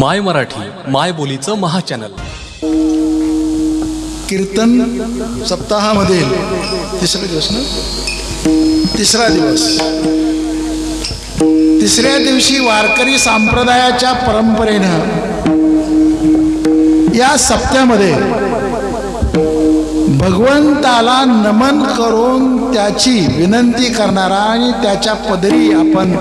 माय मराठी माय बोलीचं महाचॅनल. कीर्तन सप्ताहामधील तिसरा दिवस ना? तिसरा दिवस. तिसऱ्या दिवशी वारकरी संप्रदायाच्या परंपरेनं या सप्त्यामध्ये भगवंताला नमन करून त्याची विनंती करणारा आणि त्याच्या पदरी आपण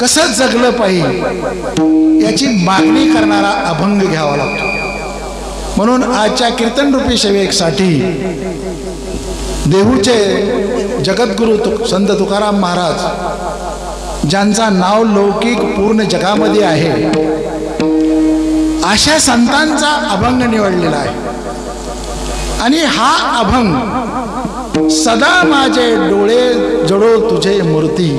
कसं जगलं पाहिजे याची मागणी करणारा अभंग घ्यावा लागतो. म्हणून आजच्या कीर्तनरूपी सेवेसाठी देहूचे जगद्गुरु तु संत तुकाराम महाराज ज्यांचा नाव लौकिक पूर्ण जगामध्ये आहे अशा संतांचा अभंग निवडलेला आहे. आणि हा अभंग सदा माझे डोळे जडो तुझे मूर्ती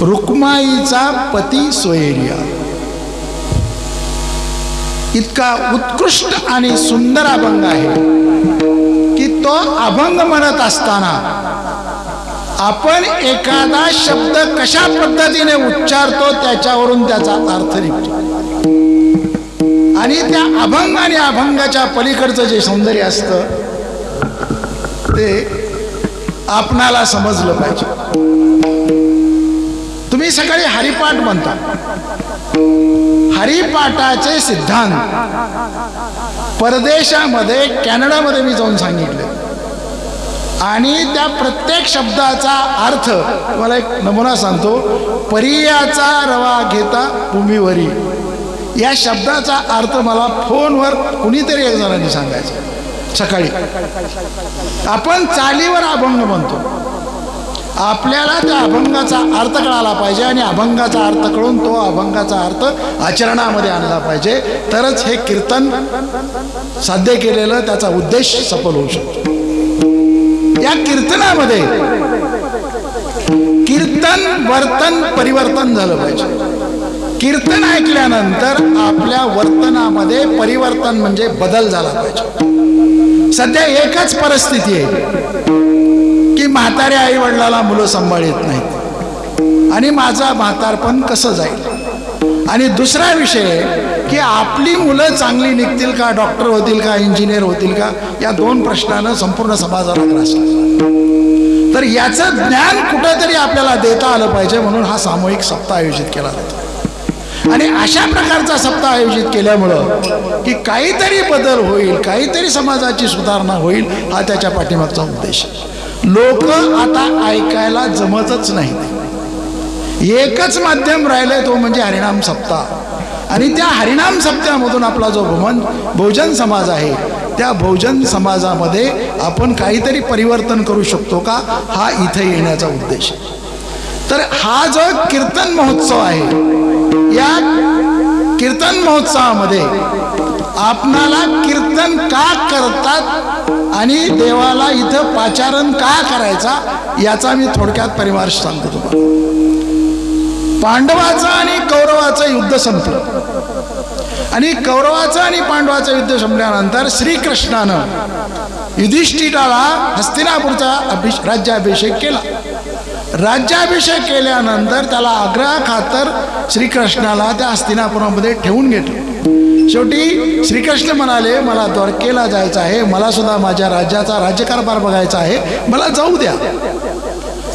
रुक्माईचा पती सोयरिया. इतका उत्कृष्ट आणि सुंदर अभंग आहे की तो अभंग म्हणत असताना आपण एखादा शब्द कशा पद्धतीने उच्चारतो त्याच्यावरून त्याचा अर्थ निघतो. आणि त्या अभंग आणि अभंगाच्या पलीकडचं जे सौंदर्य असतं ते आपणाला समजलं पाहिजे. तुम्ही सकाळी हरिपाठ म्हणता. हरिपाठाचे सिद्धांत. परदेशामध्ये कॅनडामध्ये मी जाऊन सांगितले. आणि त्या प्रत्येक शब्दाचा अर्थ मला एक नमुना सांगतो परियाचा रवा घेता भूमीवरी. या शब्दाचा अर्थ मला फोनवर कुणीतरी एक जणांनी सांगायचं. सकाळी. आपण चालीवर अभंग म्हणतो. आपल्याला त्या अभंगाचा अर्थ कळाला पाहिजे आणि अभंगाचा अर्थ कळून तो अभंगाचा अर्थ आचरणामध्ये आणला पाहिजे. तरच हे कीर्तन साध्य केलेलं त्याचा उद्देश सफल होऊ शकतो. या कीर्तनामध्ये कीर्तन वर्तन परिवर्तन झालं पाहिजे. कीर्तन ऐकल्यानंतर आपल्या वर्तनामध्ये परिवर्तन म्हणजे बदल झाला पाहिजे. सध्या एकच परिस्थिती आहे की म्हाताऱ्या आई वडिलाला मुलं सांभाळत नाहीत. आणि माझा म्हातारपण कसं जाईल? आणि दुसरा विषय की आपली मुलं चांगली निघतील का डॉक्टर होतील का इंजिनियर होतील का या दोन प्रश्नानं संपूर्ण समाजाला ग्रासला तर याचं ज्ञान कुठंतरी आपल्याला देता आलं पाहिजे म्हणून हा सामूहिक सप्ताह आयोजित केला जातो. आणि अशा प्रकारचा सप्ताह आयोजित केल्यामुळं की काहीतरी बदल होईल काहीतरी समाजाची सुधारणा होईल हा त्याच्या पाठीमागचा उद्देश लोक आता ऐकायला जमतच नाहीत. एकच माध्यम राहिलंय तो म्हणजे हरिणाम सप्ताह. आणि त्या हरिणाम सप्त्यामधून आपला जो भुवन बहुजन समाज आहे त्या बहुजन समाजामध्ये आपण काहीतरी परिवर्तन करू शकतो का हा इथे येण्याचा उद्देश आहे. तर हा जो कीर्तन महोत्सव आहे या कीर्तन महोत्सवामध्ये आपणाला कीर्तन का करतात आणि देवाला इथं पाचारण का करायचा याचा मी थोडक्यात परिमार्श सांगतो तुम्हाला. पांडवाचं आणि कौरवाचं युद्ध संपलं. आणि कौरवाचं आणि पांडवाचं युद्ध संपल्यानंतर श्रीकृष्णानं युधिष्ठिराला हस्तिनापूरचा अभिष राज्याभिषेक केला. राज्याभिषेक केल्यानंतर त्याला आग्रह खातर श्रीकृष्णाला त्या हस्तिनापुरामध्ये ठेवून घेतलं. शेवटी श्रीकृष्ण म्हणाले मला द्वारकेला जायचं आहे. मला सुद्धा माझ्या राज्याचा राज्यकारभार बघायचा आहे. मला जाऊ द्या.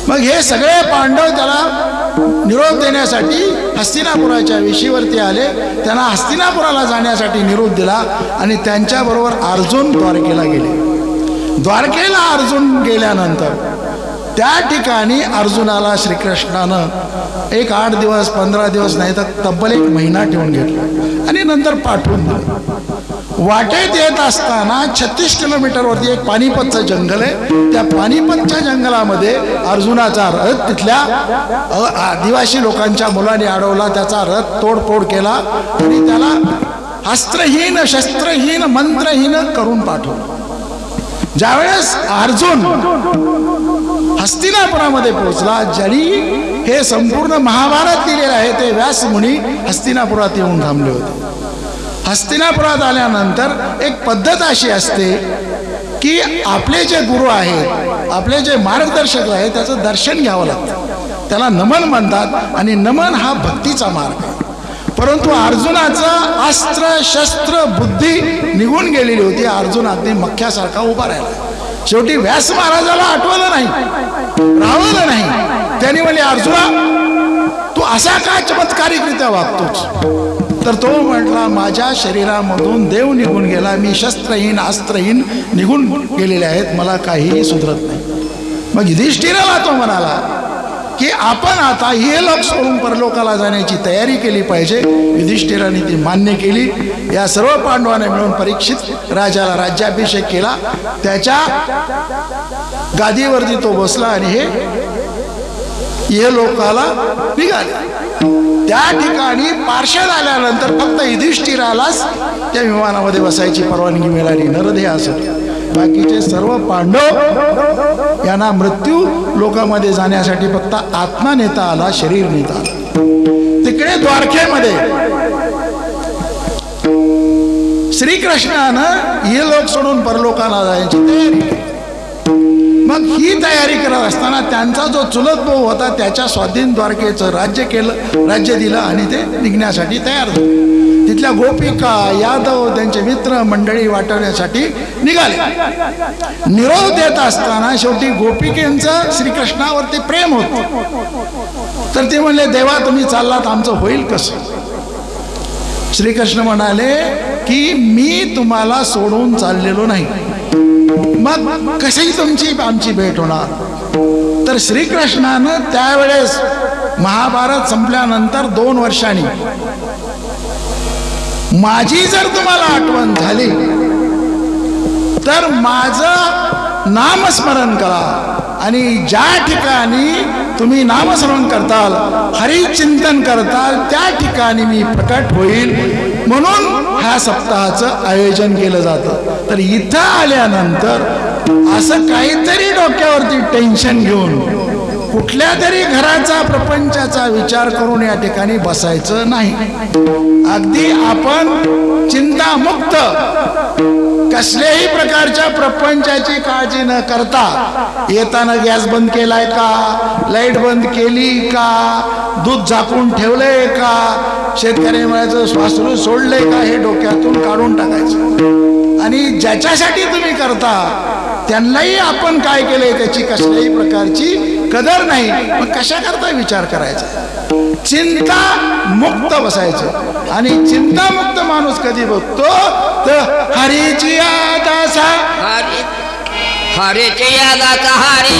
मग हे सगळे पांडव त्याला निरोप देण्यासाठी हस्तिनापुराच्या विशीवरती आले. त्यांना हस्तिनापुराला जाण्यासाठी निरोप दिला आणि त्यांच्याबरोबर अर्जुन द्वारकेला गेले. द्वारकेला अर्जुन गेल्यानंतर त्या ठिकाणी अर्जुनाला श्रीकृष्णानं एक आठ दिवस पंधरा दिवस नाही तर तब्बल एक महिना ठेवून घेतला. आणि नंतर पाठवून दिलं. वाटेत येत असताना छत्तीस किलोमीटरवरती एक पानिपतचं जंगल आहे. त्या पानिपतच्या जंगलामध्ये अर्जुनाचा रथ तिथल्या आदिवासी लोकांच्या मुलांनी अडवला. त्याचा रथ तोडफोड केला आणि त्याला अस्त्रहीन शस्त्रहीन मंत्रहीन करून पाठवलं. ज्यावेळेस अर्जुन हस्तिनापुरामध्ये पोहोचला. ज्यांनी हे संपूर्ण महाभारत दिलेलं आहे ते व्यास मुनी हस्तिनापुरात येऊन थांबले होते. हस्तिनापुरात आल्यानंतर एक पद्धत अशी असते की आपले जे गुरु आहेत आपले जे मार्गदर्शक आहेत त्याचं दर्शन घ्यावं लागतं. त्याला नमन म्हणतात आणि नमन हा भक्तीचा मार्ग आहे. परंतु अर्जुनाचं अस्त्र शस्त्र बुद्धी निघून गेलेली होती. अर्जुन अगदी मख्यासारखा उभा राहिला. शेवटी व्यास महाराजाला आठवलं नाही रावलं नाही. त्यांनी म्हणले अर्जुना तू असा का चमत्कारिकरित्या वागतोच तर तो म्हटला माझ्या शरीरामधून देव निघून गेला. मी शस्त्रहीन अस्त्रहीन निघून गेलेले आहेत. मला काहीही सुधरत नाही. मग युधिष्ठिराला तो म्हणाला की आपण आता हे लोक सोडून परलोकाला जाण्याची तयारी केली पाहिजे. युधिष्ठिराने ती मान्य केली. या सर्व पांडवाने मिळून परीक्षित राजाला राज्याभिषेक केला. त्याच्या गादीवरती तो बसला आणि हे हे लोकाला निघाले. त्या ठिकाणी पार्षद आल्यानंतर फक्त युधिष्ठिरालाच त्या विमानामध्ये बसायची परवानगी मिळाली. नरदेह असं बाकीचे सर्व पांडव यांना मृत्यू लोकांमध्ये जाण्यासाठी फक्त आत्मा नेता आला शरीर नेता आला तिकडे द्वारकेमध्ये श्रीकृष्णानं हे लोक सोडून परलोकाला जायची तयारी केली. मग ही तयारी करत असताना त्यांचा जो चुलत भाऊ होता त्याच्या स्वाधीन द्वारकेचं राज्य केलं राज्य दिलं आणि ते निघण्यासाठी तयार झाले. तिथल्या गोपिका यादव त्यांचे मित्र मंडळी वाटवण्यासाठी निघाले. निरोप देत असताना शेवटी गोपिकेंचं श्रीकृष्णावरती प्रेम होत. तर ते म्हणले देवा तुम्ही चाललात आमचं होईल कसं? श्रीकृष्ण म्हणाले की मी तुम्हाला सोडून चाललेलो नाही. मग कशी तुमची आमची भेट होणार? तर श्रीकृष्णानं त्यावेळेस महाभारत संपल्यानंतर दोन वर्षांनी माझी जर तुम्हाला आठवण झाली तर माझं नामस्मरण करा आणि ज्या ठिकाणी तुम्ही नामस्मरण करताल हरिचिंतन करताल त्या ठिकाणी मी प्रकट होईल. म्हणून ह्या सप्ताहाचं आयोजन केलं जातं. तर इथं आल्यानंतर असं काहीतरी डोक्यावरती टेन्शन घेऊन कुठल्या तरी घराचा प्रपंचाचा विचार करून या ठिकाणी बसायचं नाही. अगदी आपण चिंतामुक्त कसल्याही प्रकारच्या प्रपंचाची काळजी न करता येताना गॅस बंद केलाय का? लाइट बंद केली का? दूध झाकून ठेवलंय का? शेतकरी म्हणायचं स्वासरू सोडलंय का हे डोक्यातून काढून टाकायचं? आणि ज्याच्यासाठी तुम्ही करता त्यांनाही आपण काय केलंय त्याची कसल्याही प्रकारची कदर नाही. मग कशा करता विचार करायचा? चिंता मुक्त बसायचं. आणि चिंतामुक्त माणूस कधी बघतो? तर हरीची आदासा हरी हरीची यादाचा हरी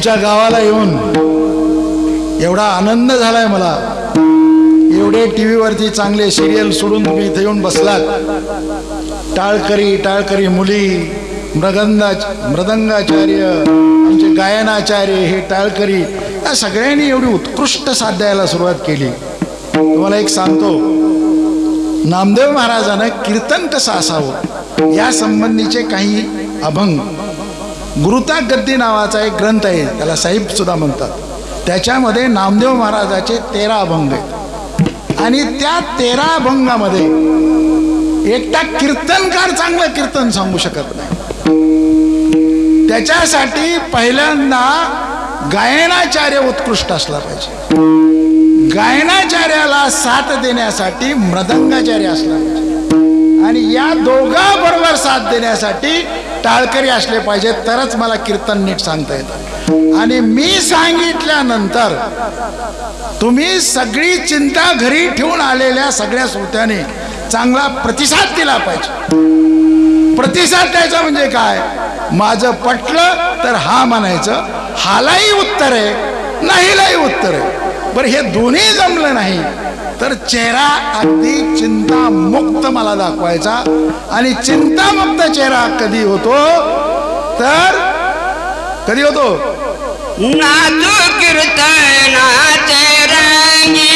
तुमच्या गावाला येऊन एवढा आनंद झालाय मला. एवढे टी व्हीवरती चांगले सिरियल सोडून तुम्ही इथे येऊन बसलात. टाळकरी टाळकरी मुली मृगंदा मृदंगाचार्य आमचे गायनाचार्य हे टाळकरी या सगळ्यांनी एवढी उत्कृष्ट साध्याला सुरुवात केली. तुम्हाला एक सांगतो नामदेव महाराजानं कीर्तन कसं असावं या संबंधीचे काही अभंग. गुरुता नावाचा एक ग्रंथ आहे त्याला साहिब सुद्धा म्हणतात. त्याच्यामध्ये नामदेव महाराजाचे तेरा अभंग आहेत. आणि त्या तेरा अभंगामध्ये एकटा कीर्तनकार चांगलं कीर्तन सांगू शकत नाही. त्याच्यासाठी पहिल्यांदा गायनाचार्य उत्कृष्ट असला पाहिजे. गायनाचार्याला साथ देण्यासाठी मृदंगाचार्य असला पाहिजे. आणि या दोघा बरोबर साथ देण्यासाठी टाळकरी असले पाहिजे तरच मला कीर्तन नीट सांगता येतं. आणि मी सांगितल्यानंतर तुम्ही सगळी चिंता घरी ठेवून आलेल्या सगळ्या श्रोत्याने चांगला प्रतिसाद दिला पाहिजे. प्रतिसाद द्यायचा म्हणजे काय? माझं पटलं तर हा म्हणायचं हालाही उत्तर आहे नाहीलाही उत्तर आहे. बरं हे दोन्ही जमलं नाही. तर चेहरा अगदी चिंतामुक्त मला दाखवायचा. आणि चिंतामुक्त चेहरा कधी होतो? तर कधी होतो? नाचू कीर्तनाचे रंगी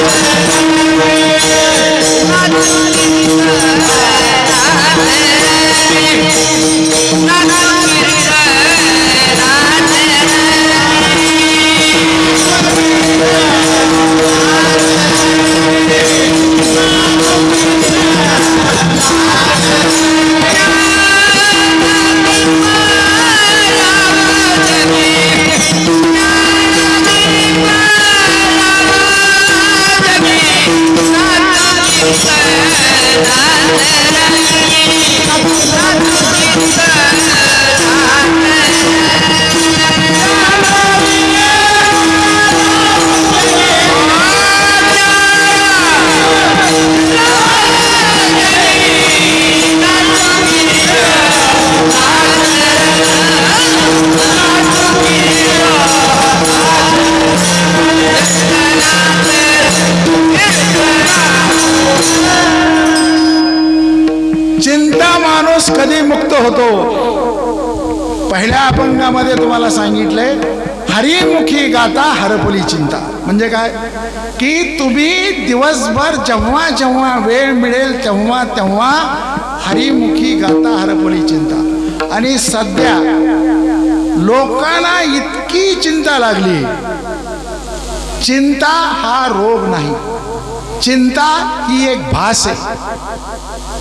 कीर्तनाचे चिंता तुम्हाला सांगितलंय हरिमुखी गाता हरपुली चिंता. म्हणजे काय? की तुम्ही दिवसभर जेव्हा जेव्हा वेळ मिळेल तेव्हा तेव्हा हरिमुखी गाता हरपुली चिंता. आणि सध्या लोकांना इतकी चिंता लागली. चिंता हा रोग नाही. चिंता ही एक भास आहे.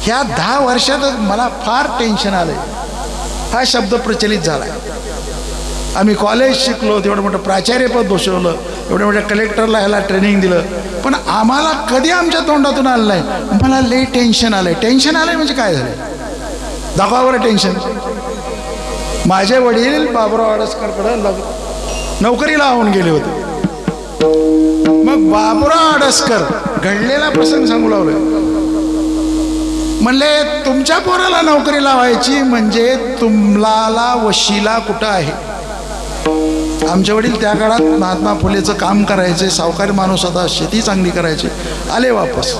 ह्या दहा वर्षातच मला फार टेन्शन आलंय. हा शब्द प्रचलित झालाय. आम्ही कॉलेज शिकलो तेवढं मोठं प्राचार्यपद दोषवलं एवढ्या मोठ्या कलेक्टरला ह्याला ट्रेनिंग दिलं. पण आम्हाला कधी आमच्या तोंडातून आलं नाही. मला लय टेन्शन आलंय. टेन्शन आलंय म्हणजे काय झालं दाखवा बरं टेन्शन माझे वडील बाबुराव आडसकरकडे लग नोकरीला लावून गेले होते. मग बाबुराव आडसकर घडलेला प्रसंग सांगू लावलोय म्हणले तुमच्या पोराला नोकरी लावायची म्हणजे तुम्हाला वशीला कुठं आहे? आमचे वडील त्या काळात महात्मा फुलेचं काम करायचे सावकारी माणूस होता शेती चांगली करायची. आले वापस.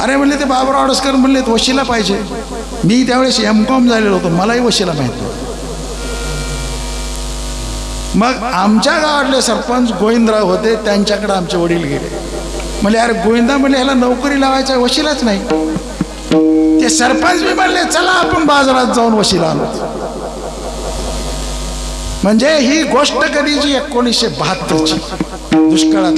अरे म्हणले ते बाबराव आडसकर म्हणले वशिला पाहिजे. मी त्यावेळेस एम कॉम झालेलो होतो. मलाही वशिला माहीत मग आमच्या गावातले सरपंच गोविंदराव होते त्यांच्याकडे आमचे वडील गेले. म्हणले अरे गोविंदा म्हणले ह्याला नोकरी लावायचा वशिलाच नाही. ते सरपंच मी म्हणले चला आपण बाजारात जाऊन वशिला आणू. म्हणजे ही गोष्ट कधीची एकोणीसशे बहात्तरची. दुष्काळात.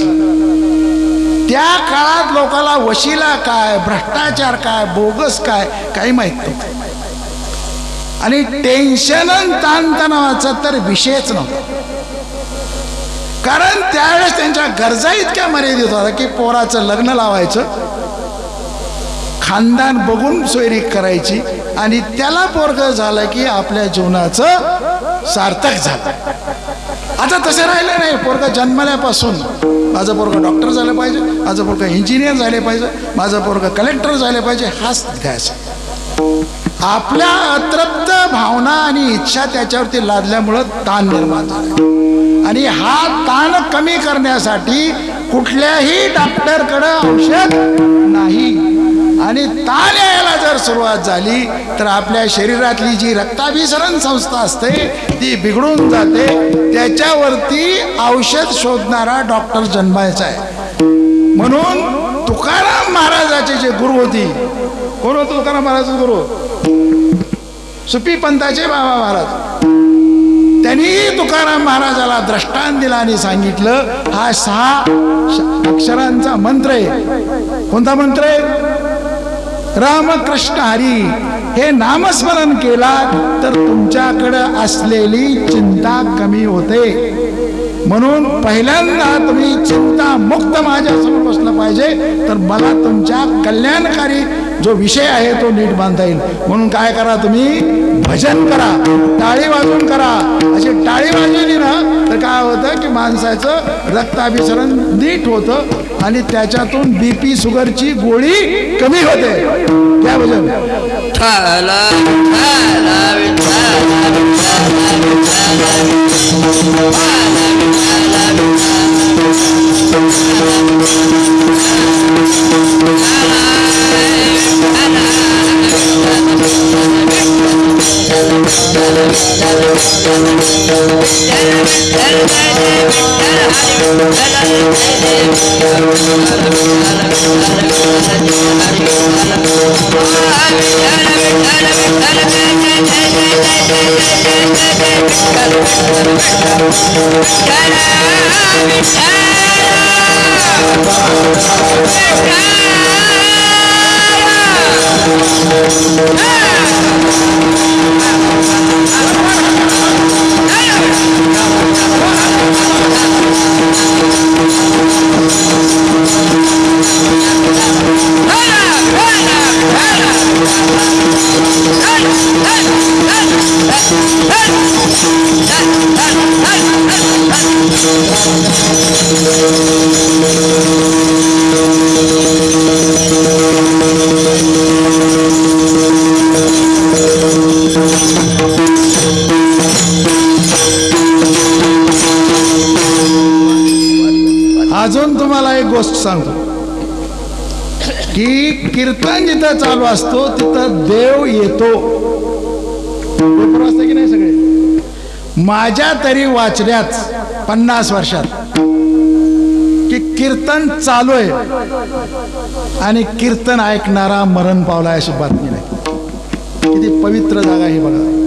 त्या काळात लोकाला वशिला काय भ्रष्टाचार काय बोगस काय काही माहीत नव्हतं. आणि टेन्शन आणि ताणतणावाचा तर विषयच नव्हता. कारण त्यावेळेस त्यांच्या गरजा इतक्या मर्यादित होत्या की पोराचं लग्न लावायचं खानदान बघून सोयरी करायची आणि त्याला पोरग झालं की आपल्या जीवनाचं सार्थक झालं. आता तसं राहिलं नाही. पोरगा जन्मल्यापासून माझं पोरगा डॉक्टर झालं पाहिजे माझं पोरगा इंजिनियर झाले पाहिजे माझं पोरगा कलेक्टर झाले पाहिजे हाच ध्यास आपल्या अतृप्त भावना आणि इच्छा त्याच्यावरती लादल्यामुळं ताण निर्माण झाला. आणि हा ताण कमी करण्यासाठी कुठल्याही डॉक्टरकडं औषध नाही. आणि ताण यायला जर सुरुवात झाली तर आपल्या शरीरातली जी रक्ताभिसरण संस्था असते ती बिघडून जाते. त्याच्यावरती औषध शोधणारा डॉक्टर जन्मायचा आहे. म्हणून तुकाराम महाराजाचे जे गुरु होती कोण होतो तुकाराम महाराज गुरु? सुपी पंथाचे बाबा महाराज. त्यांनी तुकाराम महाराजाला द्रष्टांत दिला आणि सांगितलं हा सहा अक्षरांचा मंत्र आहे. कोणता मंत्र आहे? रामकृष्ण हरी हे नामस्मरण केला तर तुमच्याकडं असलेली चिंता कमी होते. म्हणून पहिल्यांदा तुम्ही चिंता मुक्त माझ्यासमोर बसलं पाहिजे तर मला तुमच्या कल्याणकारी जो विषय आहे तो नीट बांधता येईल. म्हणून काय करा तुम्ही? भजन करा टाळी वाजून करा. अशी टाळी वाजवली ना तर काय होतं की माणसाचं रक्ताभिसरण नीट होतं आणि त्याच्यातून बीपी शुगरची गोळी कमी होते काय भजन ठाला ठाला विठाला अजून गोष्ट सांगतो. की कीर्तन जिथं चालू असतो तिथं देव येतो. की नाही सगळे? माझ्या तरी वाचल्याच पन्नास वर्षात की कीर्तन चालू आहे आणि कीर्तन ऐकणारा मरण पावला अशी बातमी नाही. किती पवित्र जागा ही बघा.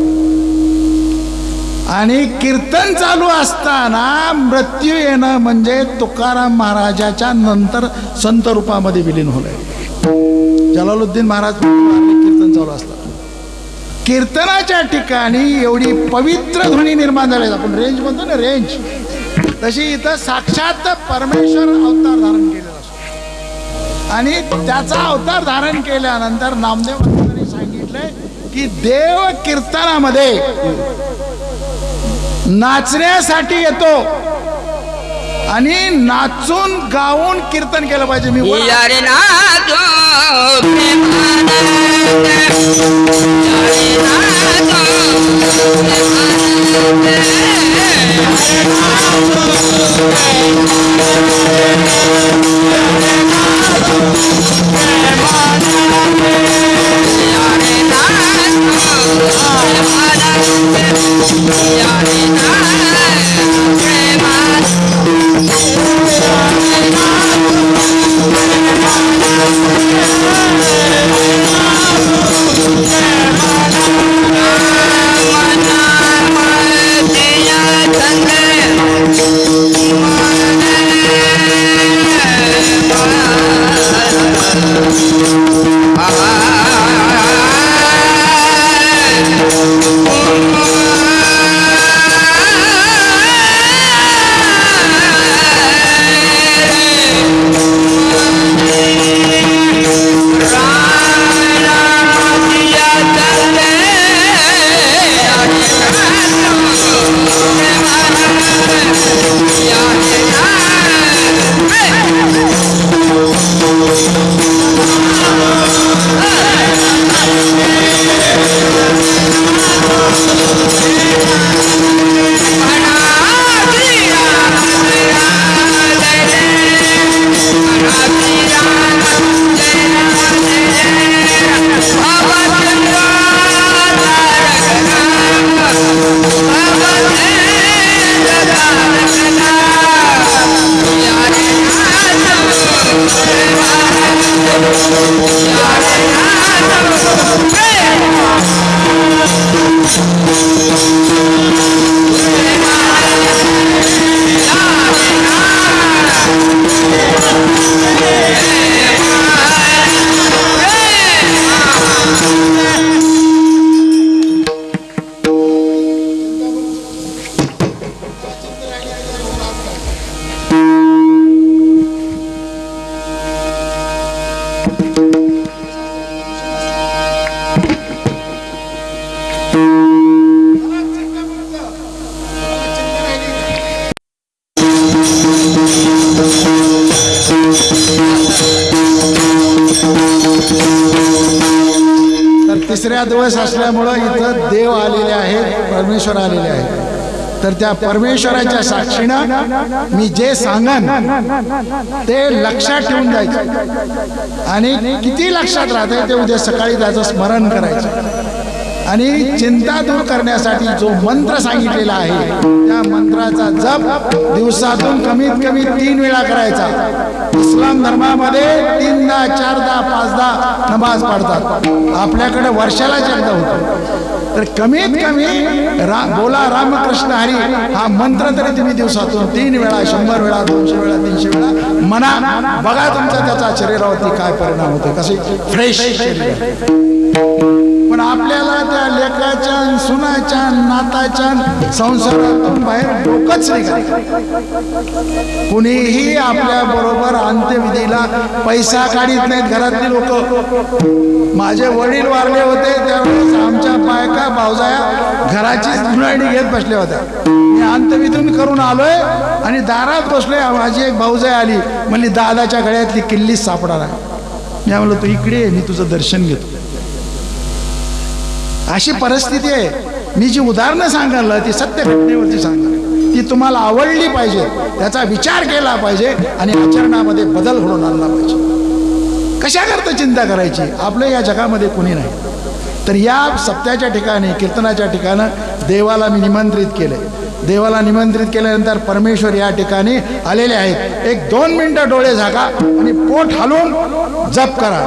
आणि कीर्तन चालू असताना मृत्यू येणं म्हणजे तुकाराम महाराजाच्या नंतर संत रूपामध्ये विलीन होलंय जलालुद्दीन महाराज कीर्तन चालू असतात कीर्तनाच्या ठिकाणी एवढी पवित्र ध्वनी निर्माण झाली आपण रेंज म्हणतो ना रेंज तशी इथं साक्षात परमेश्वर अवतार धारण केलेला असतो. आणि त्याचा अवतार धारण केल्यानंतर नामदेव सांगितलंय की देव कीर्तनामध्ये नाचण्यासाठी येतो. आणि नाचून गाऊन कीर्तन केलं पाहिजे. मी वर- यारे त्या परमेश्वराच्या साक्षीनं मी जे सांगन ते लक्षात ठेवून जायचं आणि किती लक्षात राहते ते उद्या सकाळी त्याचं स्मरण करायचं. आणि चिंता दूर करण्यासाठी जो मंत्र सांगितलेला आहे त्या मंत्राचा जप दिवसातून कमीत कमी तीन वेळा करायचा. इस्लाम धर्मामध्ये तीनदा चारदा पाचदा नमाज पाडतात. आपल्याकडे वर्षाला एकदा होतो. तर कमीत कमी रा बोला रामकृष्ण हरी हा मंत्र तरी तुम्ही दिवसातून तीन वेळा शंभर वेळा दोनशे वेळा तीनशे वेळा म्हणा. बघा तुमचा त्याचा शरीरावरती काय परिणाम होतो कसे? फ्रेश शरीर पण आपल्याला त्या लेखाच्या सुनाच्या नाताच्या संसारातून बाहेर डोकंच नाही कुणीही आपल्या बरोबर अंत्यविधीला पैसा काढीत नाहीत घरातली लोक. माझे वडील वारले होते त्यावेळेस आमच्या बायका भावजाया घराचीच धुणाडी घेत बसल्या होत्या. मी अंत्यविधून करून आलोय आणि दारात बसलोय माझी एक भाऊजाई आली. म्हणली दादाच्या गळ्यातली किल्लीच सापडा मी म्हणलो तू इकडे मी तुझं दर्शन घेतो. अशी परिस्थिती आहे. मी जी उदाहरणं सांगायला ती सत्य घटनेवरती सांगा ती तुम्हाला आवडली पाहिजे त्याचा विचार केला पाहिजे आणि आचरणामध्ये बदल घडून आणला पाहिजे. कशाकरता चिंता करायची? आपलं या जगामध्ये कुणी नाही. तर या सप्त्याच्या ठिकाणी कीर्तनाच्या ठिकाणं देवाला मी निमंत्रित केले देवाला निमंत्रित केल्यानंतर परमेश्वर या ठिकाणी आलेले आहेत. एक दोन मिनटं डोळे झाका आणि पोट हलवून जप करा.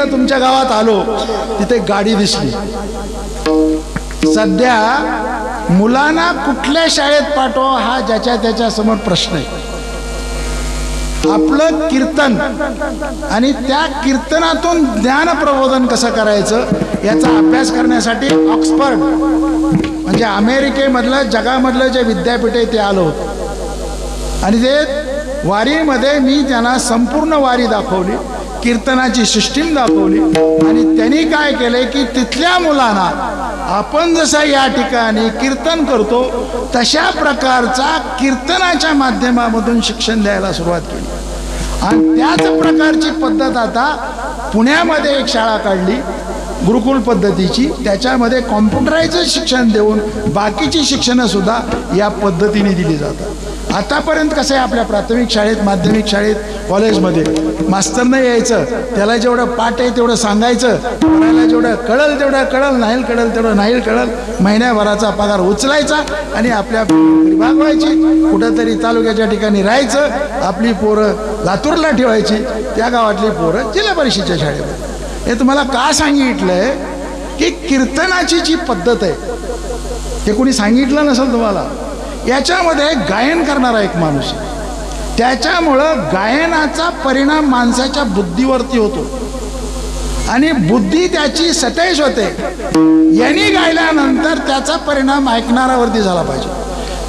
इथं तुमच्या गावात आलो तिथे गाडी दिसली. सध्या मुलांना कुठल्या शाळेत पाठवा हा ज्याच्या त्याच्यासमोर प्रश्न आहे. आपलं कीर्तन आणि त्या कीर्तनातून ज्ञान प्रबोधन कसं करायचं याचा अभ्यास करण्यासाठी ऑक्सफर्ड म्हणजे अमेरिकेमधलं जगामधलं जे विद्यापीठ आहे ते आलं होतं. आणि ते वारीमध्ये मी त्यांना संपूर्ण वारी दाखवली. कीर्तनाची सिस्टीम दाखवली. आणि त्यांनी काय केलंय की तिथल्या मुलांना आपण जसा या ठिकाणी कीर्तन करतो तशा प्रकारचा कीर्तनाच्या माध्यमामधून शिक्षण द्यायला सुरुवात केली. आणि त्याच प्रकारची पद्धत आता पुण्यामध्ये एक शाळा काढली गुरुकुल पद्धतीची. त्याच्यामध्ये कॉम्प्युटरायझ शिक्षण देऊन बाकीची शिक्षणं सुद्धा या पद्धतीने दिली जातात. आतापर्यंत कसं आहे आपल्या प्राथमिक शाळेत माध्यमिक शाळेत कॉलेजमध्ये? मास्तरनं यायचं त्याला जेवढं पाठ आहे तेवढं सांगायचं त्याला जेवढं कळल तेवढं कळल नाही कळल तेवढं नाही कळल महिन्याभराचा पगार उचलायचा आणि आपल्या घरी भागवायची कुठंतरी तालुक्याच्या ठिकाणी राहायचं आपली पोरं लातूरला ठेवायची त्या गावातली पोरं जिल्हा परिषदेच्या शाळेत हे तुम्हाला का सांगितलंय? की कीर्तनाची जी पद्धत आहे ते कोणी सांगितलं नसेल तुम्हाला? याच्यामध्ये गायन करणारा एक माणूस त्याच्यामुळं गायनाचा परिणाम माणसाच्या बुद्धीवरती होतो. आणि बुद्धी त्याची सतेज होते. यांनी गायल्यानंतर त्याचा परिणाम ऐकणाऱ्यावरती झाला पाहिजे.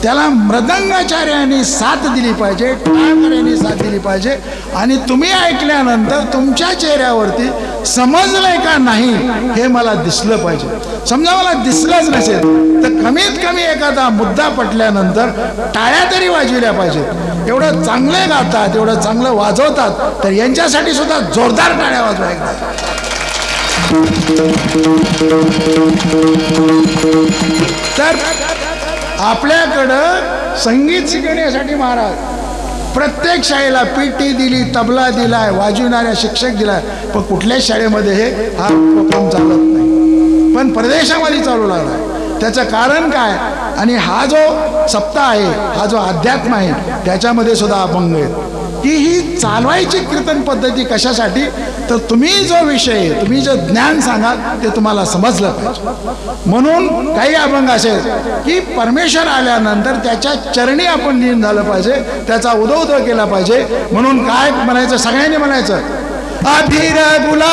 त्याला मृदंगाचार्याने साथ दिली पाहिजे टाळकऱ्यांनी साथ दिली पाहिजे. आणि तुम्ही ऐकल्यानंतर तुमच्या चेहऱ्यावरती समजलंय का नाही हे मला दिसलं पाहिजे. समजा मला दिसलंच नसेल तर कमीत कमी एखादा मुद्दा पटल्यानंतर टाळ्या तरी वाजविल्या पाहिजेत. एवढं चांगलं गातात एवढं चांगलं वाजवतात तर यांच्यासाठी सुद्धा जोरदार टाळ्या वाजवायच्या. तर आपल्याकडं संगीत शिकण्यासाठी महाराज प्रत्येक शाळेला पीटी दिली तबला दिलाय वाजविणाऱ्या शिक्षक दिलाय पण कुठल्याच शाळेमध्ये हे हा उपक्रम चालत नाही. पण प्रदेशामध्ये चालू लागला त्याचं कारण काय? आणि हा जो सप्ताह आहे हा जो अध्यात्म आहे त्याच्यामध्ये सुद्धा अभंग आहे की ही चालवायची कीर्तन पद्धती कशासाठी? तर तुम्ही जो विषय तुम्ही जे ज्ञान सांगाल ते तुम्हाला समजलं पाहिजे. म्हणून काही अभंग असे की परमेश्वर आल्यानंतर त्याच्या चरणी आपण लीन झालं पाहिजे त्याचा उदोदो केला पाहिजे. म्हणून काय म्हणायचं? सगळ्यांनी म्हणायचं अभिर गुला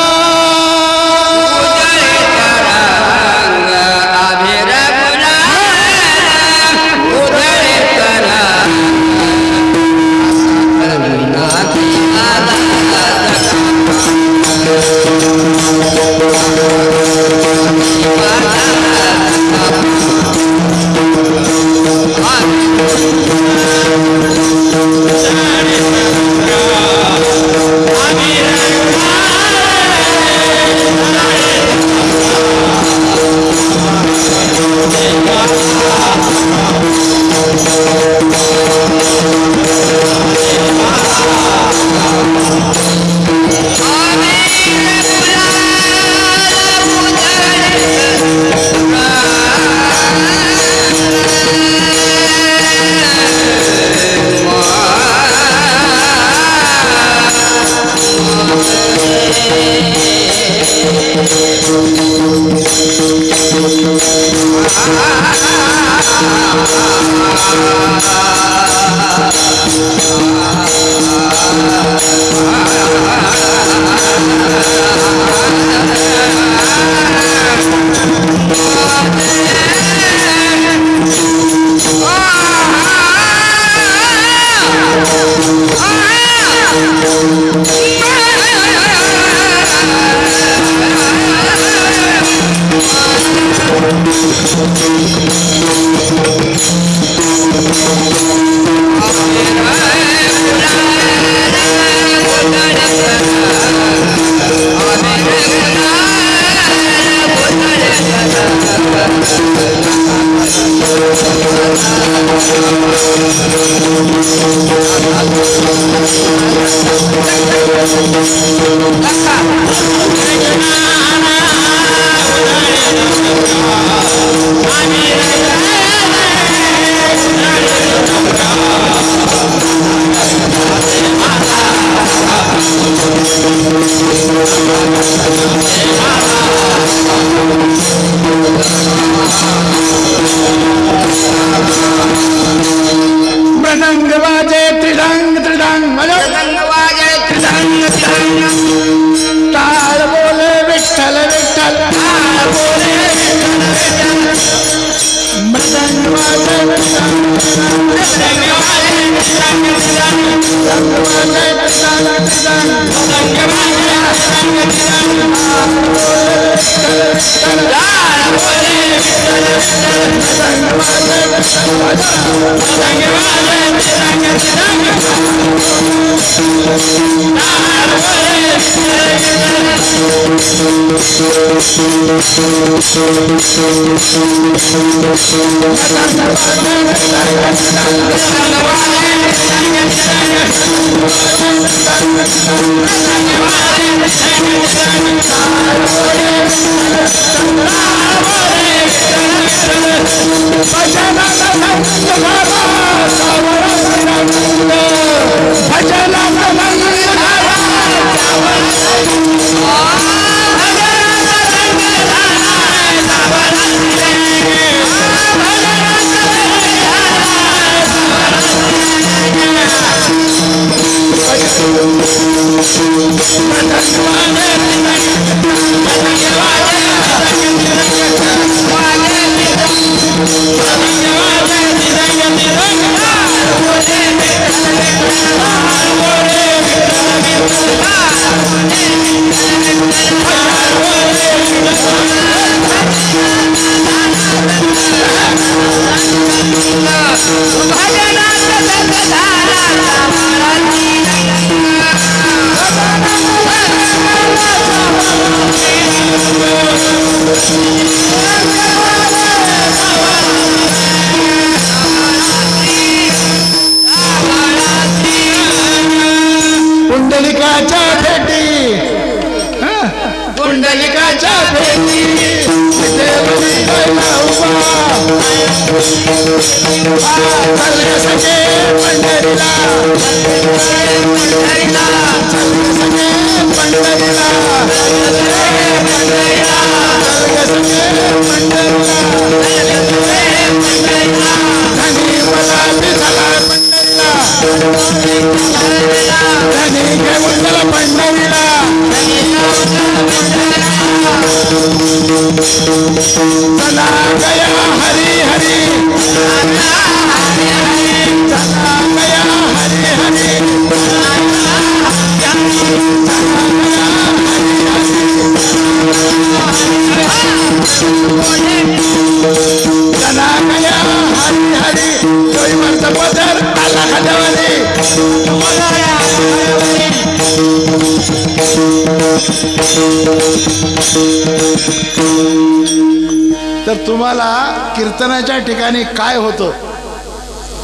होतं.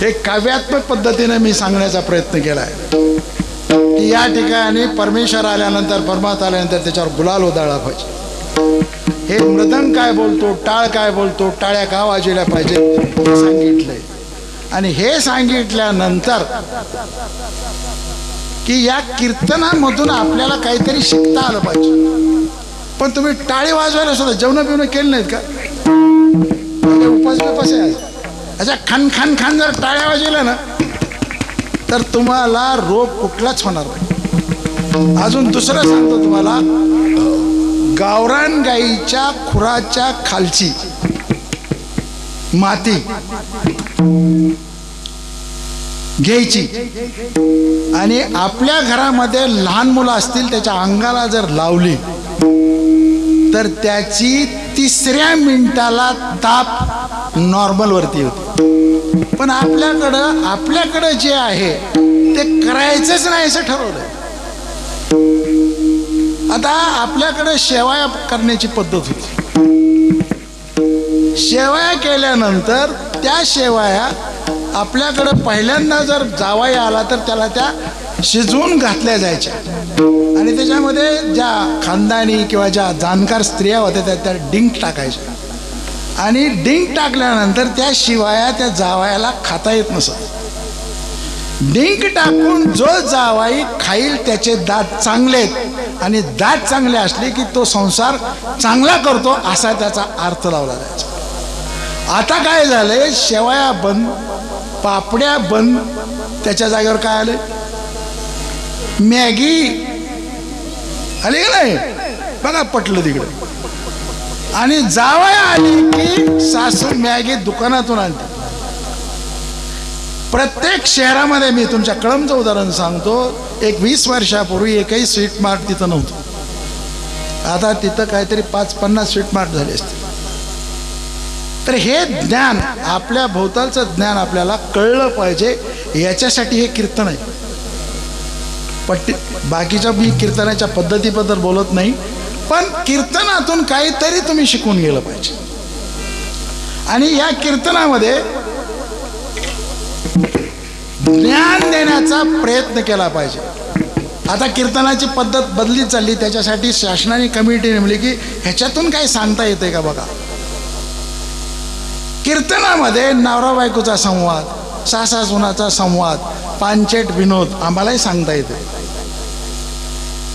हे काव्यात्मक पद्धतीने मी सांगण्याचा प्रयत्न केला आहे की या ठिकाणी परमेश्वर आल्यानंतर परमात्मा आल्यानंतर त्याच्यावर गुलाल उधळला पाहिजे. हे मृदंग काय बोलतो टाळ काय बोलतो टाळ्या का वाजवल्या पाहिजे हे सांगितलंय. आणि हे सांगितल्यानंतर की या कीर्तनामधून आपल्याला काहीतरी शिकता आलं पाहिजे. पण तुम्ही टाळी वाजवायला सुद्धा जेवण बिवणं केलं नाहीत का? उपास बिपास आहे अशा अच्छा खान खान खान जर टाळ्या वाजवल्या ना तर तुम्हाला रोग कुठलाच होणार नाही. अजून दुसरं सांगतो तुम्हाला. गावरान गाईच्या खुराच्या खालची माती घ्यायची. आणि आपल्या घरामध्ये लहान मुलं असतील त्याच्या अंगाला जर लावली तर त्याची तिसऱ्या मिनिटाला ताप नॉर्मल वरती होते. पण आपल्याकडं आपल्याकडं जे आहे ते करायचंच नाही असं ठरवलं आता आपल्याकडं शेवाया करण्याची पद्धत होती. शेवाया केल्यानंतर त्या शेवाया आपल्याकडं पहिल्यांदा जर जावाई आला तर त्याला त्या शिजवून घातल्या जायच्या. आणि त्याच्यामध्ये ज्या खानदानी किंवा ज्या जाणकार स्त्रिया होत्या त्या त्या डिंक टाकायच्या. आणि डिंक टाकल्यानंतर त्या शिवाया त्या जावयाला खाता येत नसत. डिंक टाकून जो जावाई खाईल त्याचे दात चांगले आहेत आणि दात चांगले असले की तो संसार चांगला करतो असा त्याचा अर्थ लावला जायचा. आता काय झालंय? शेवया बंद पापड्या बंद त्याच्या जागेवर काय आले मॅगी आली का नाही? बघा पटलं तिकडे. आणि जावया आली की सासू मॅगी दुकानातून आणते. प्रत्येक शहरामध्ये मी तुमच्या कळमचं उदाहरण सांगतो. एक वीस वर्षापूर्वी एकही स्वीट मार्ट तिथं नव्हतं. आता तिथं काहीतरी पाच पन्नास स्वीट मार्ट झाले असते तर हे ज्ञान आपल्या भोवतालचं ज्ञान आपल्याला कळलं पाहिजे. याच्यासाठी हे कीर्तन आहे. पट्टी बाकीच्या मी कीर्तनाच्या पद्धतीबद्दल बोलत नाही. पण कीर्तनातून काहीतरी तुम्ही शिकून गेलं पाहिजे. आणि या कीर्तनामध्ये ज्ञान देण्याचा प्रयत्न केला पाहिजे. आता कीर्तनाची पद्धत बदली चालली त्याच्यासाठी शासनाने कमिटी नेमली की ह्याच्यातून काही सांगता येते का बघा? कीर्तनामध्ये नवरा बायकोचा संवाद सासा सुनाचा संवाद पानचेट विनोद आम्हालाही सांगता येते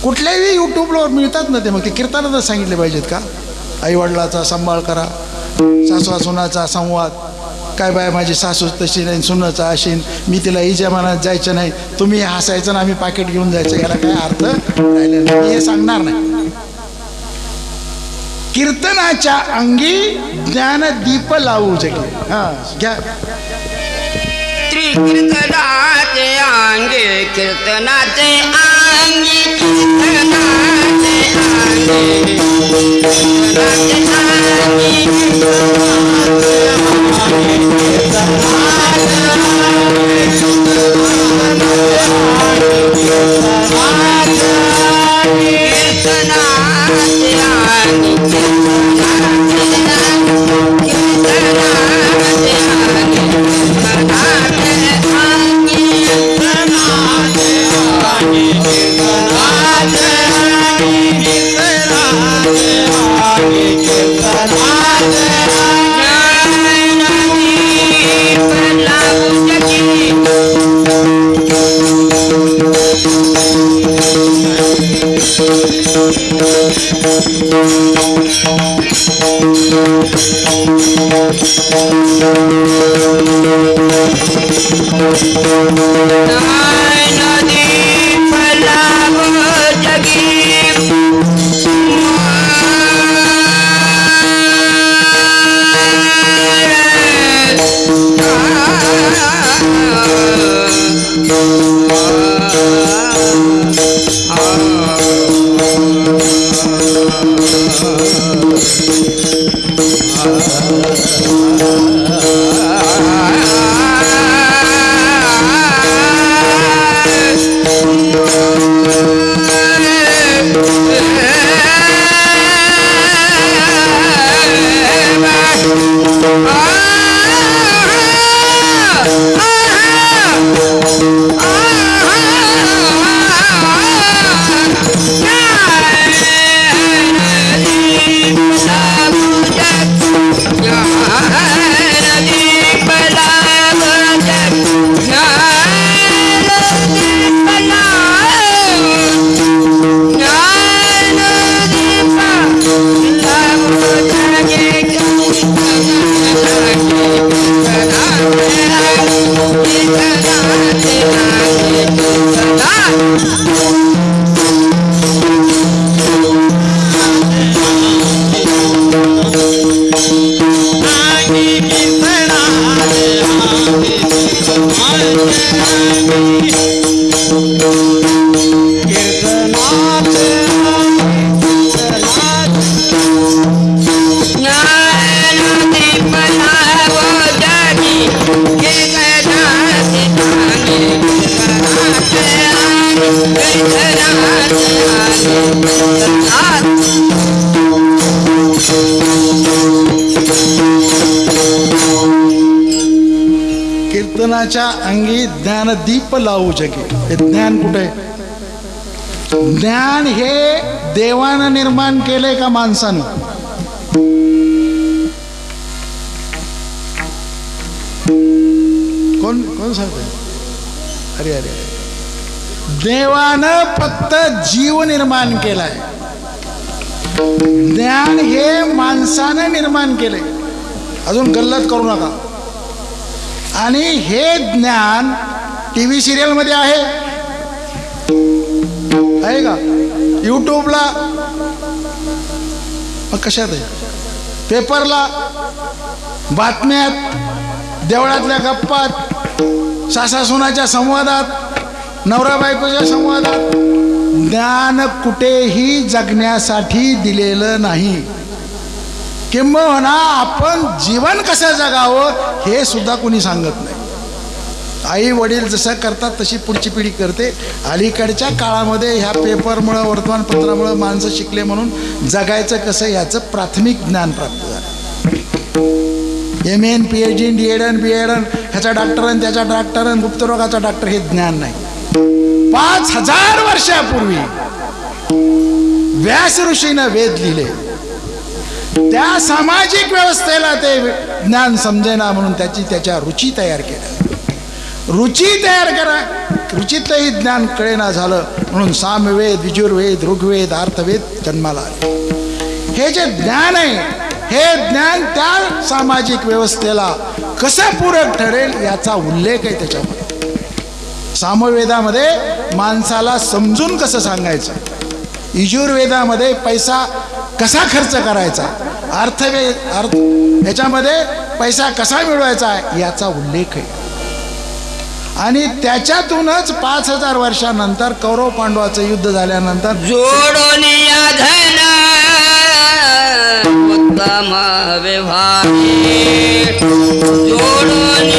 कुठल्याही यूट्यूबवर मिळतात ना ते मग ते कीर्तनातच सांगितले पाहिजेत का? आईवडिलाचा सांभाळ करा सासवा सुनाचा संवाद काय बाय माझी सासू तशी नाही सुनाचा अशीन मी तिला इजामानात जायचं नाही तुम्ही हसायचं ना आम्ही पाकिट घेऊन जायचं याला काय अर्थ राहिले नाही. हे सांगणार नाही. कीर्तनाच्या अंगी ज्ञानदीप लावू जगे. हा घ्या. श्री त्रिकीर्तनाचे अंगे कीर्तनाचे अंगी. कीर्तनाचे अंगे कीर्तनाचे अंगी कीर्तनाचे अंगी. नदी फलाव दीप लावू जगे. हे ज्ञान कुठे? ज्ञान हे देवानं निर्माण केलंय का माणसानं? कोण कोण सांगतंय? अरे अरे अरे. देवानं फक्त जीव निर्माण केलाय. ज्ञान हे माणसानं निर्माण केलंय. अजून गल्लत करू नका. आणि हे ज्ञान टी व्ही सिरियलमध्ये आहे. आहे का? युट्यूबला. मग कशात आहे? पेपरला. बातम्यात. देवळातल्या गप्पात. सासासुनाच्या संवादात. नवरा बायकोच्या संवादात. ज्ञान कुठेही जगण्यासाठी दिलेलं नाही. किंबहुना आपण जीवन कसं जगावं हे सुद्धा कोणी सांगत नाही. आई वडील जसं करतात तशी पुढची पिढी करते. अलीकडच्या काळामध्ये ह्या पेपरमुळं वर्तमानपत्रामुळं माणसं शिकले म्हणून जगायचं कसं याचं प्राथमिक ज्ञान प्राप्त झालं. M N P H D D N B Aiden ह्याचा डॉक्टरन त्याचा डॉक्टरन गुप्तरोगाचा डॉक्टर हे ज्ञान नाही. पाच हजार वर्षापूर्वी व्यास ऋषीनं वेद लिहिले. त्या सामाजिक व्यवस्थेला ते ज्ञान समजेना म्हणून त्याची त्याच्या रुची तयार केल्या. रुची तयार करा. रुचीतही ज्ञान कळेना झालं. म्हणून सामवेद विजुर्वेद ऋग्वेद अर्थवेद जन्माला आले. हे जे ज्ञान आहे हे ज्ञान त्या सामाजिक व्यवस्थेला कसं पूरक ठरेल याचा उल्लेख आहे त्याच्यामध्ये. सामवेदामध्ये माणसाला समजून कसं सांगायचं? यजुर्वेदामध्ये पैसा कसा खर्च करायचा? अर्थवेद अर्थ याच्यामध्ये पैसा कसा मिळवायचा? याचा उल्लेख आहे. आणि त्याच्यातूनच पाच हजार वर्षानंतर कौरव पांडवाचं युद्ध झाल्यानंतर जोडून या उत्तम व्यवहार. जोडून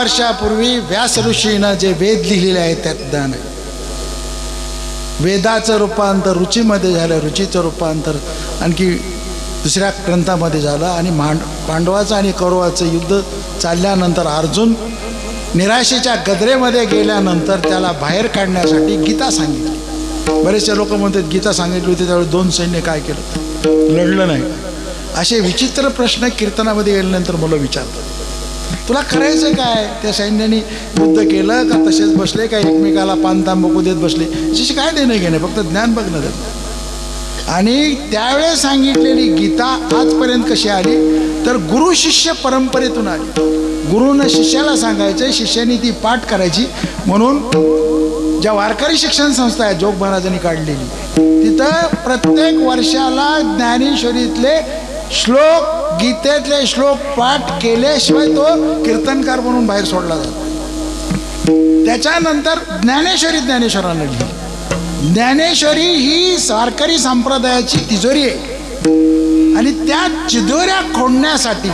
वर्षापूर्वी व्यास ऋषीनं जे वेद लिहिलेले आहेत त्यात ज्ञान आहे वेदाचं रूपांतर रुचीमध्ये झालं रुचीचं रूपांतर आणखी दुसऱ्या ग्रंथामध्ये झालं आणि मांड पांडवाचं आणि कौरवाचं युद्ध चालल्यानंतर अर्जुन निराशेच्या गदरेमध्ये गेल्यानंतर त्याला बाहेर काढण्यासाठी गीता सांगितली. बरेचसे लोक म्हणतात गीता सांगितली होती त्यावेळी दोन सैन्य काय केलं? लढलं नाही. असे विचित्र प्रश्न कीर्तनामध्ये गेल्यानंतर मुलं विचारतात. तुला करायचं काय? त्या सैन्याने युद्ध केलं का तसेच बसले का एकमेकाला पान बघू देत बसले? त्याची काय देणं घेणे फक्त ज्ञान बघणं देत आणि त्यावेळेस सांगितलेली गीता आजपर्यंत कशी आली? तर गुरु शिष्य परंपरेतून आली. गुरुनं शिष्याला सांगायचं शिष्याने ती पाठ करायची. म्हणून ज्या वारकरी शिक्षण संस्था आहे जोग महाराजांनी काढलेली तिथं प्रत्येक वर्षाला ज्ञानेश्वरीतले श्लोक गीतेतले श्लोक पाठ केल्याशिवाय तो कीर्तनकार म्हणून बाहेर सोडला जातो. त्याच्यानंतर ज्ञानेश्वरी ज्ञानेश्वरांना लिहिली. ज्ञानेश्वरी ही वारकरी संप्रदायाची तिजोरी आहे. आणि त्या चिदोऱ्या खोडण्यासाठी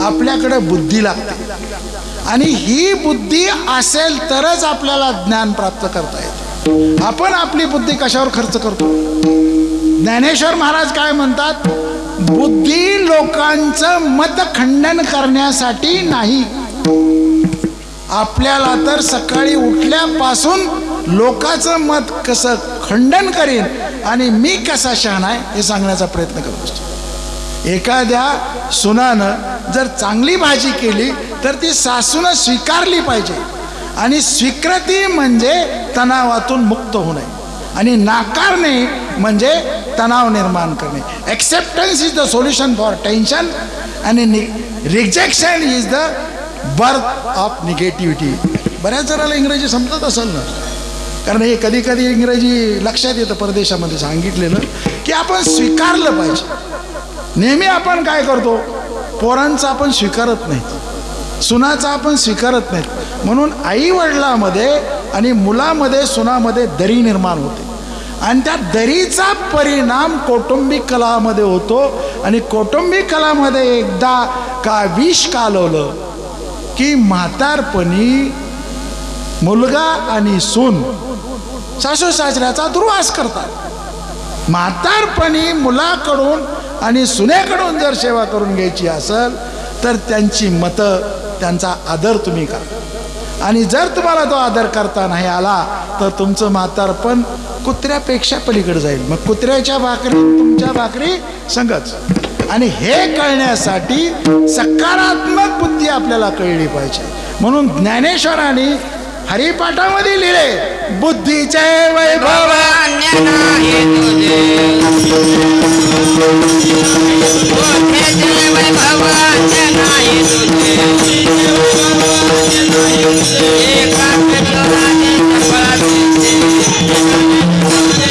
आपल्याकडे बुद्धी लागते. आणि ही बुद्धी असेल तरच आपल्याला ज्ञान प्राप्त करता येते. आपण आपली बुद्धी कशावर खर्च करतो? ज्ञानेश्वर महाराज काय म्हणतात? बुद्धी लोकांचं मत खंडन करण्यासाठी नाही. आपल्याला तर सकाळी उठल्यापासून लोकांचं मत कसं खंडन करीन आणि मी कसा शहाणा आहे हे सांगण्याचा प्रयत्न करत असतो. एखाद्या सुनानं जर चांगली भाजी केली तर ती सासूनं स्वीकारली पाहिजे. आणि स्वीकृती म्हणजे तणावातून मुक्त होणे. आणि नाकारणे म्हणजे तणाव निर्माण करणे. Acceptance is the solution for tension आणि rejection is the birth of negativity बऱ्याच जणाला इंग्रजी समजत असेल ना? कारण हे कधी कधी इंग्रजी लक्षात येतं परदेशामध्ये सांगितलेलं की आपण स्वीकारलं पाहिजे. नेहमी आपण काय करतो? पोरांचा आपण स्वीकारत नाही. सुनाचा आपण स्वीकारत नाही. म्हणून आई वडिलामध्ये आणि मुलामध्ये सुनामध्ये दरी निर्माण होते. आणि त्या दरीचा परिणाम कौटुंबिक कलामध्ये होतो. आणि कौटुंबिक कलामध्ये एकदा का विष कालवलं की म्हातारपणी मुलगा आणि सून सासू सासऱ्याचा दुर्वास करतात. म्हातारपणी मुलाकडून आणि सुनेकडून जर सेवा करून घ्यायची असेल तर त्यांची मतं त्यांचा आदर तुम्ही करा. आणि जर तुम्हाला तो आदर करता नाही आला तर तुमचं म्हातारपण कुत्र्यापेक्षा पलीकडे जाईल. मग कुत्र्याच्या भाकरी तुमच्या भाकरी संगच. आणि हे कळण्यासाठी सकारात्मक बुद्धी आपल्याला कळली पाहिजे. म्हणून ज्ञानेश्वरांनी हरिपाठामध्ये लिहिले बुद्धीचे वैभव. भवान्य नाही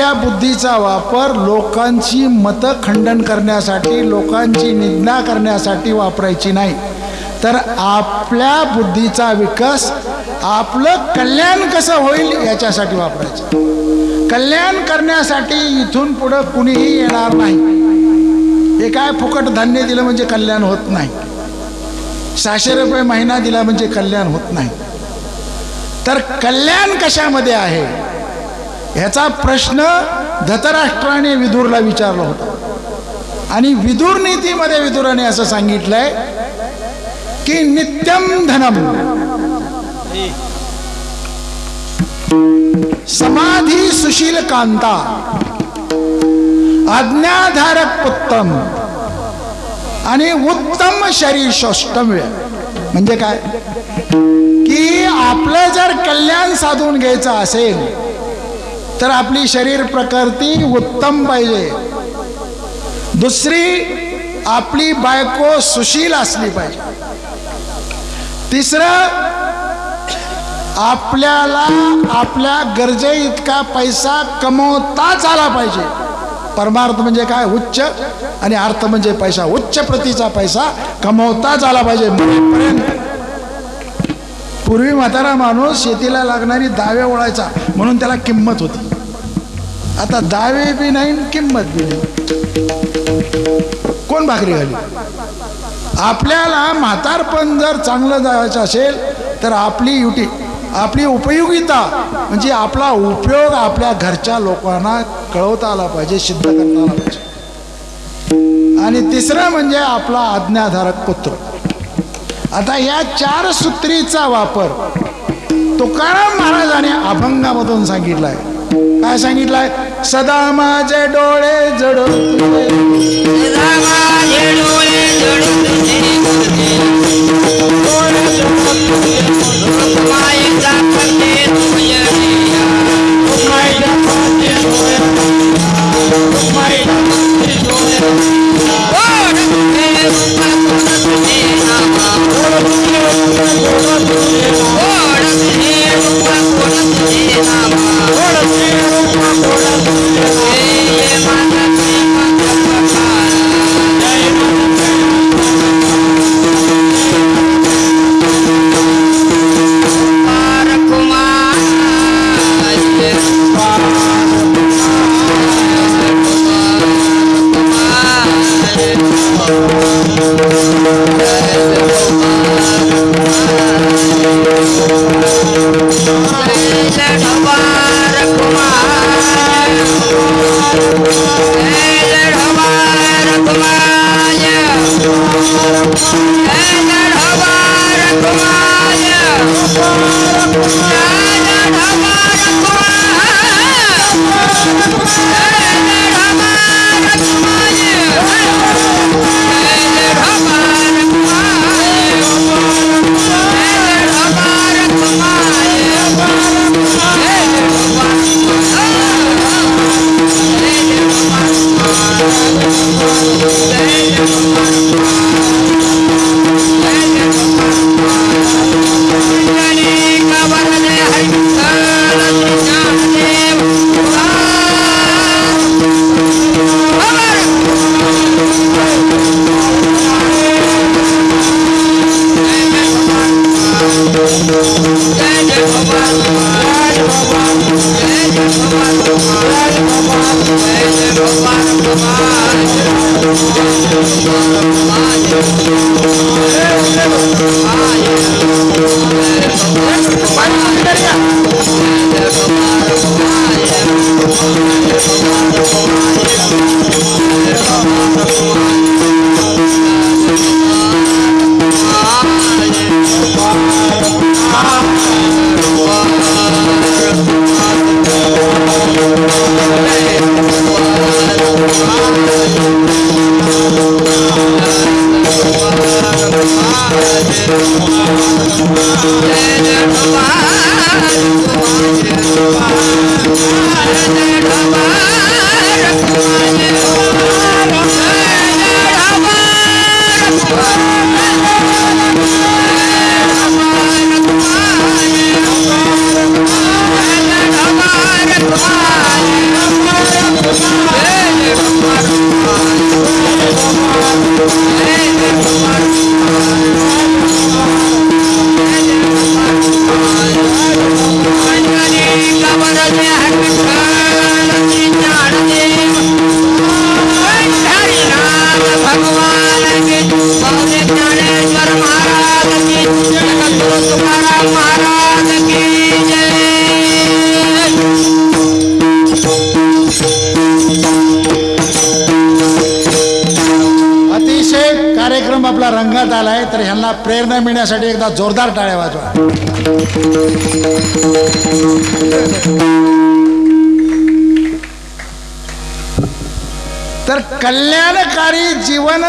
आपल्या बुद्धीचा वापर लोकांची मतं खंडन करण्यासाठी लोकांची निंदा करण्यासाठी वापरायची नाही. तर आपल्या बुद्धीचा विकास आपलं कल्याण कसं होईल याच्यासाठी वापरायचं. कल्याण करण्यासाठी इथून पुढं कुणीही येणार नाही. हे काय फुकट धान्य दिलं म्हणजे कल्याण होत नाही. सहाशे रुपये महिना दिला म्हणजे कल्याण होत नाही. तर कल्याण कशामध्ये आहे? ह्याचा प्रश्न धतराष्ट्राने विदूरला विचारला होता. आणि विदूर नीतीमध्ये विदुराने असं सांगितलंय की नित्यम धनम. समाधी सुशील कांता. आज्ञाधारक उत्तम. आणि उत्तम शरीर शोष्टम्य म्हणजे काय? की आपलं जर कल्याण साधून घ्यायचं असेल तर आपली शरीर प्रकृती उत्तम पाहिजे. दुसरी आपली बायको सुशील असली पाहिजे. तिसरं आपल्याला आपल्या गरजे इतका पैसा कमवताच आला पाहिजे. परमार्थ म्हणजे काय? उच्च. आणि अर्थ म्हणजे पैसा. उच्च प्रतीचा पैसा कमवताच आला पाहिजे. म्हणून पूर्वी म्हातारा माणूस शेतीला लागणारी दावे ओळायचा म्हणून त्याला किंमत होती. आता दावे बी नाही किंमत बी नाही. कोण भाकरी घाली आपल्याला म्हातारपण जर चांगलं जायचं असेल तर आपली युटी आपली उपयोगिता म्हणजे आपला उपयोग आपल्या घरच्या लोकांना कळवता आला पाहिजे सिद्ध करता आला पाहिजे. आणि तिसरं म्हणजे आपला आज्ञाधारक पुत्र आता या चार सूत्रीचा वापर तुकाराम महाराजाने अभंगामधून सांगितलाय. काय सांगितलंय? सदा माझे डोळे जडून Thank you. माझे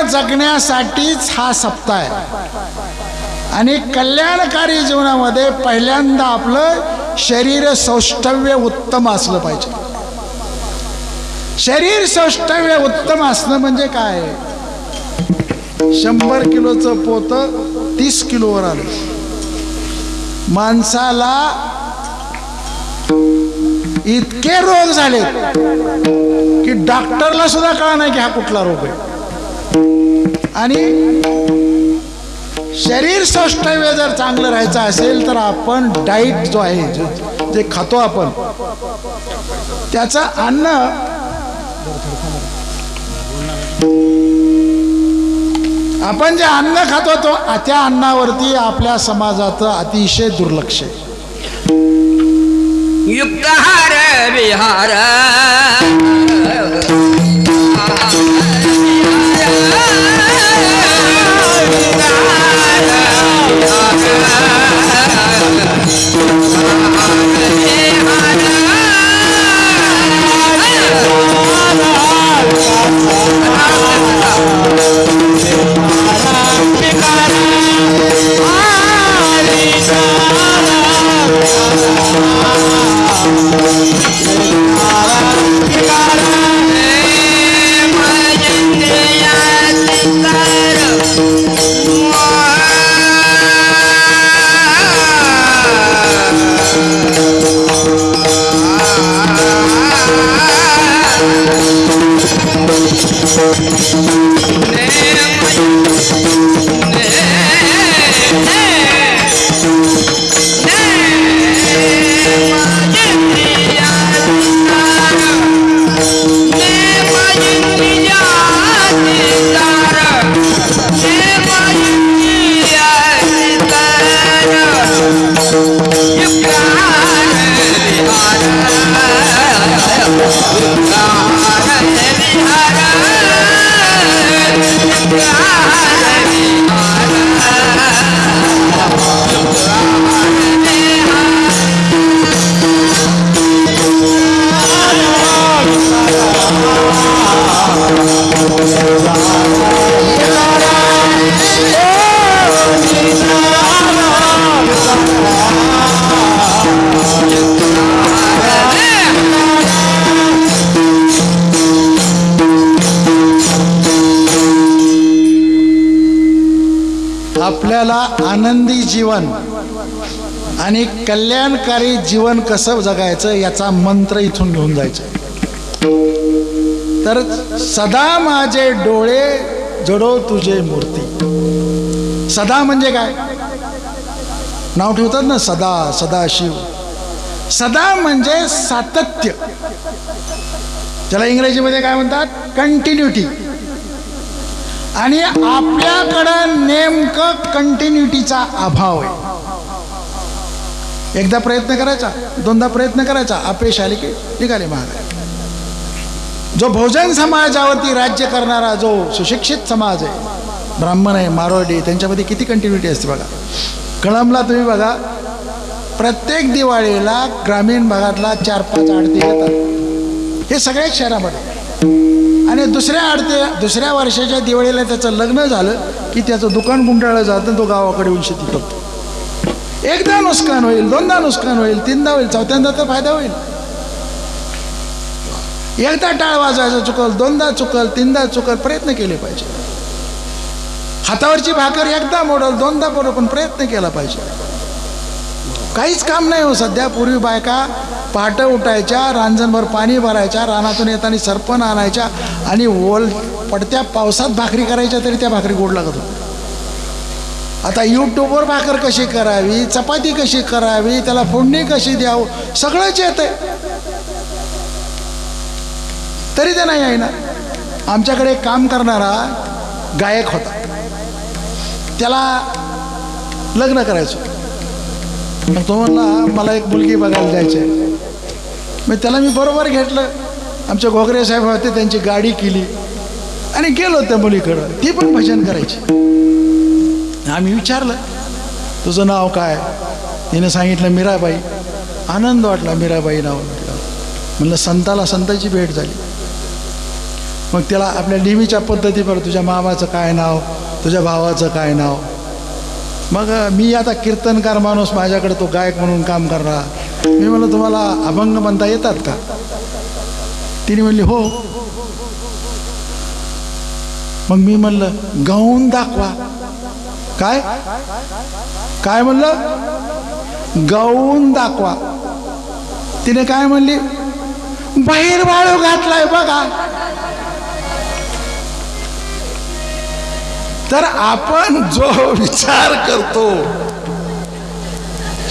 जगण्यासाठीच हा सप्ताह आहे. आणि कल्याणकारी जीवनामध्ये पहिल्यांदा आपलं शरीर सौष्ठव्य उत्तम असलं पाहिजे. शरीर सौष्ठव्य उत्तम असणं म्हणजे काय? शंभर किलोचं पोत तीस किलोवर आलं. माणसाला इतके रोग झाले की डॉक्टरला सुद्धा कळा नाही की हा कुठला रोग आहे. आणि शरीर सौष्ठव्य जर चांगलं राहायचं असेल तर आपण डाईट जो आहे जे- खातो आपण त्याचं अन्न आपण जे अन्न खातो तो त्या अन्नावरती आपल्या समाजाचं अतिशय दुर्लक्ष आहे. युक्तहार विहार. आणि कल्याणकारी जीवन कसं जगायचं याचा मंत्र इथून घेऊन जायचं. तर सदा माझे डोळे जडो तुझे मूर्ती. सदा म्हणजे काय? नाव ठेवतात ना सदा सदा शिव. सदा म्हणजे सातत्य. त्याला इंग्रजीमध्ये काय म्हणतात? कंटिन्युटी आणि आपल्याकडं नेमकं कंटिन्युटीचा अभाव आहे. एकदा प्रयत्न करायचा दोनदा प्रयत्न करायचा अपयश आले की निघाले महाराज. जो बहुजन समाजावरती राज्य करणारा जो सुशिक्षित समाज आहे ब्राह्मण आहे मारवाडी आहे, त्यांच्यामध्ये किती कंटिन्युटी असते बघा. कळमला तुम्ही बघा प्रत्येक दिवाळीला ग्रामीण भागातला चार पाच आडती येतात. हे सगळ्याच शहरामध्ये. आणि दुसऱ्या आडते दुसऱ्या वर्षाच्या दिवाळीला त्याचं लग्न झालं की त्याचं दुकान गुंडाळलं जातं तो गावाकडे येऊन शेती करतो. एकदा नुकसान होईल दोनदा नुकसान होईल तीनदा होईल चौथ्यांदा तर फायदा होईल. एकदा टाळ वाजवायचं चुकल दोनदा चुकल तीनदा चुकल प्रयत्न केले पाहिजे. हातावरची भाकर एकदा मोडल दोनदा मोडल पण प्रयत्न केला पाहिजे. काहीच काम नाही हो सध्या पूर्वी बायका पहाटं उठायच्या रांजणभर पाणी भरायच्या रानातून येताना सरपण आणायच्या आणि ओल पडत्या पावसात भाकरी करायच्या तरी त्या भाकरी गोड लागत होत्या. आता यूट्यूबवर भाकर कशी करावी चपाती कशी करावी त्याला फोडणी कशी द्यावं सगळंच येतंय. तरी ते नाही आहे ना. आमच्याकडे काम करणारा गायक होता. त्याला लग्न करायचो मग तो म्हणला मला एक मुलगी बघायला जायची आहे. मग त्याला मी बरोबर घेतलं. आमचे गोगरे साहेब होते त्यांची गाडी केली. आणि गेलो त्या मुलीकडं. ती पण भजन करायची. आम्ही विचारलं तुझं नाव काय? तिने सांगितलं मीराबाई. आनंद वाटला मीराबाई नाव म्हटलं. म्हणलं संताला संताची भेट झाली. मग त्याला आपल्या नेहमीच्या पद्धतीवर तुझ्या मामाचं काय नाव तुझ्या भावाचं काय नाव? मग मी आता कीर्तनकार माणूस माझ्याकडे तो गायक म्हणून काम करणार. मी म्हणलं तुम्हाला अभंग म्हणता येतात का? तिने म्हणली हो. मग मी म्हणलं गाऊन दाखवा. काय? काय म्हणलं? गाऊन दाखवा. तिने काय म्हणली? बाहेर वाळू घातलाय बघा. तर आपण जो विचार करतो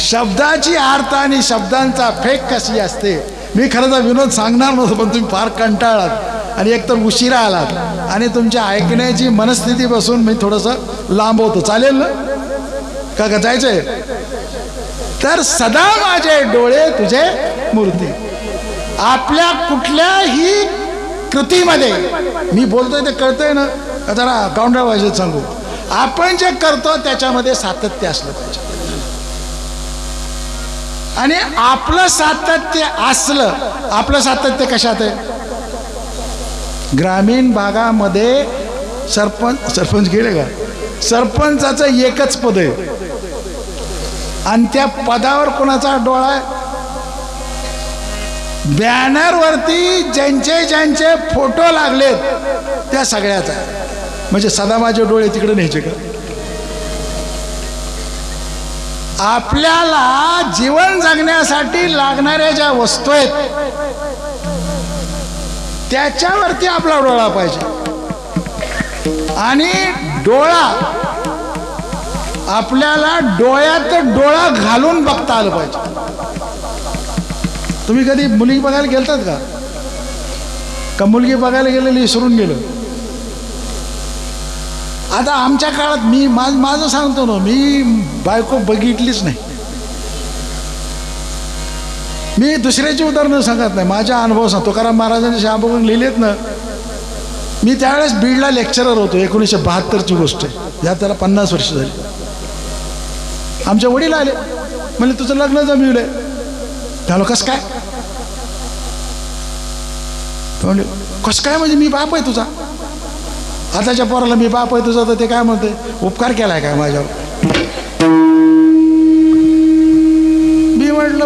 शब्दाची अर्थ आणि शब्दांचा फेक कशी असते? मी खरं तर विनोद सांगणार नव्हतो पण तुम्ही फार कंटाळात आणि एकतर उशिरा आलात. आणि तुमच्या ऐकण्याची मनस्थिती बसून मी थोडंसं लांब होतो चालेल ना? का का जायचंय? तर सदा माझे डोळे तुझे मूर्ती. आपल्या कुठल्याही कृतीमध्ये मी बोलतोय ते कळतंय ना? का जरा गावंडा भाषेत सांगू? आपण जे करतो त्याच्यामध्ये सातत्य असलं पाहिजे. आणि आपलं सातत्य असलं आपलं सातत्य कशात आहे? ग्रामीण भागामध्ये सरपंच सरपंच गेले का? सरपंचाचं एकच पद आहे. आणि त्या पदावर कोणाचा डोळा आहे? बॅनरवरती ज्यांचे ज्यांचे फोटो लागलेत त्या सगळ्याचा म्हणजे सदा माझे डोळे तिकडे न्यायचे का? आपल्याला जीवन जगण्यासाठी लागणाऱ्या ज्या वस्तू आहेत त्याच्यावरती आपला डोळा पाहिजे. आणि डोळा आपल्याला डोळ्यात डोळा घालून बघता आलं पाहिजे. तुम्ही कधी मुलगी बघायला गेलतात का? का मुलगी बघायला गेलेली विसरून गेलो? आता आमच्या काळात मी माझ माझं सांगतो ना मी बायको बघितलीच नाही. मी दुसऱ्याची उदाहरणं सांगत नाही. माझ्या अनुभव सांगतो. कारण महाराजांनी शाबून लिहिलेत ना मी त्यावेळेस बीडला लेक्चरर होतो. एकोणीसशे बहात्तरची गोष्ट आहे. या त्याला पन्नास वर्ष झाली. आमचे वडील आले. म्हणजे तुझं लग्न जमविलंय. त्याला कस काय? म्हणले कस काय? म्हणजे मी बाप आहे तुझा. आताच्या पोराला मी बाप आहे तुझा तर ते काय म्हणते उपकार केलाय काय माझ्यावर?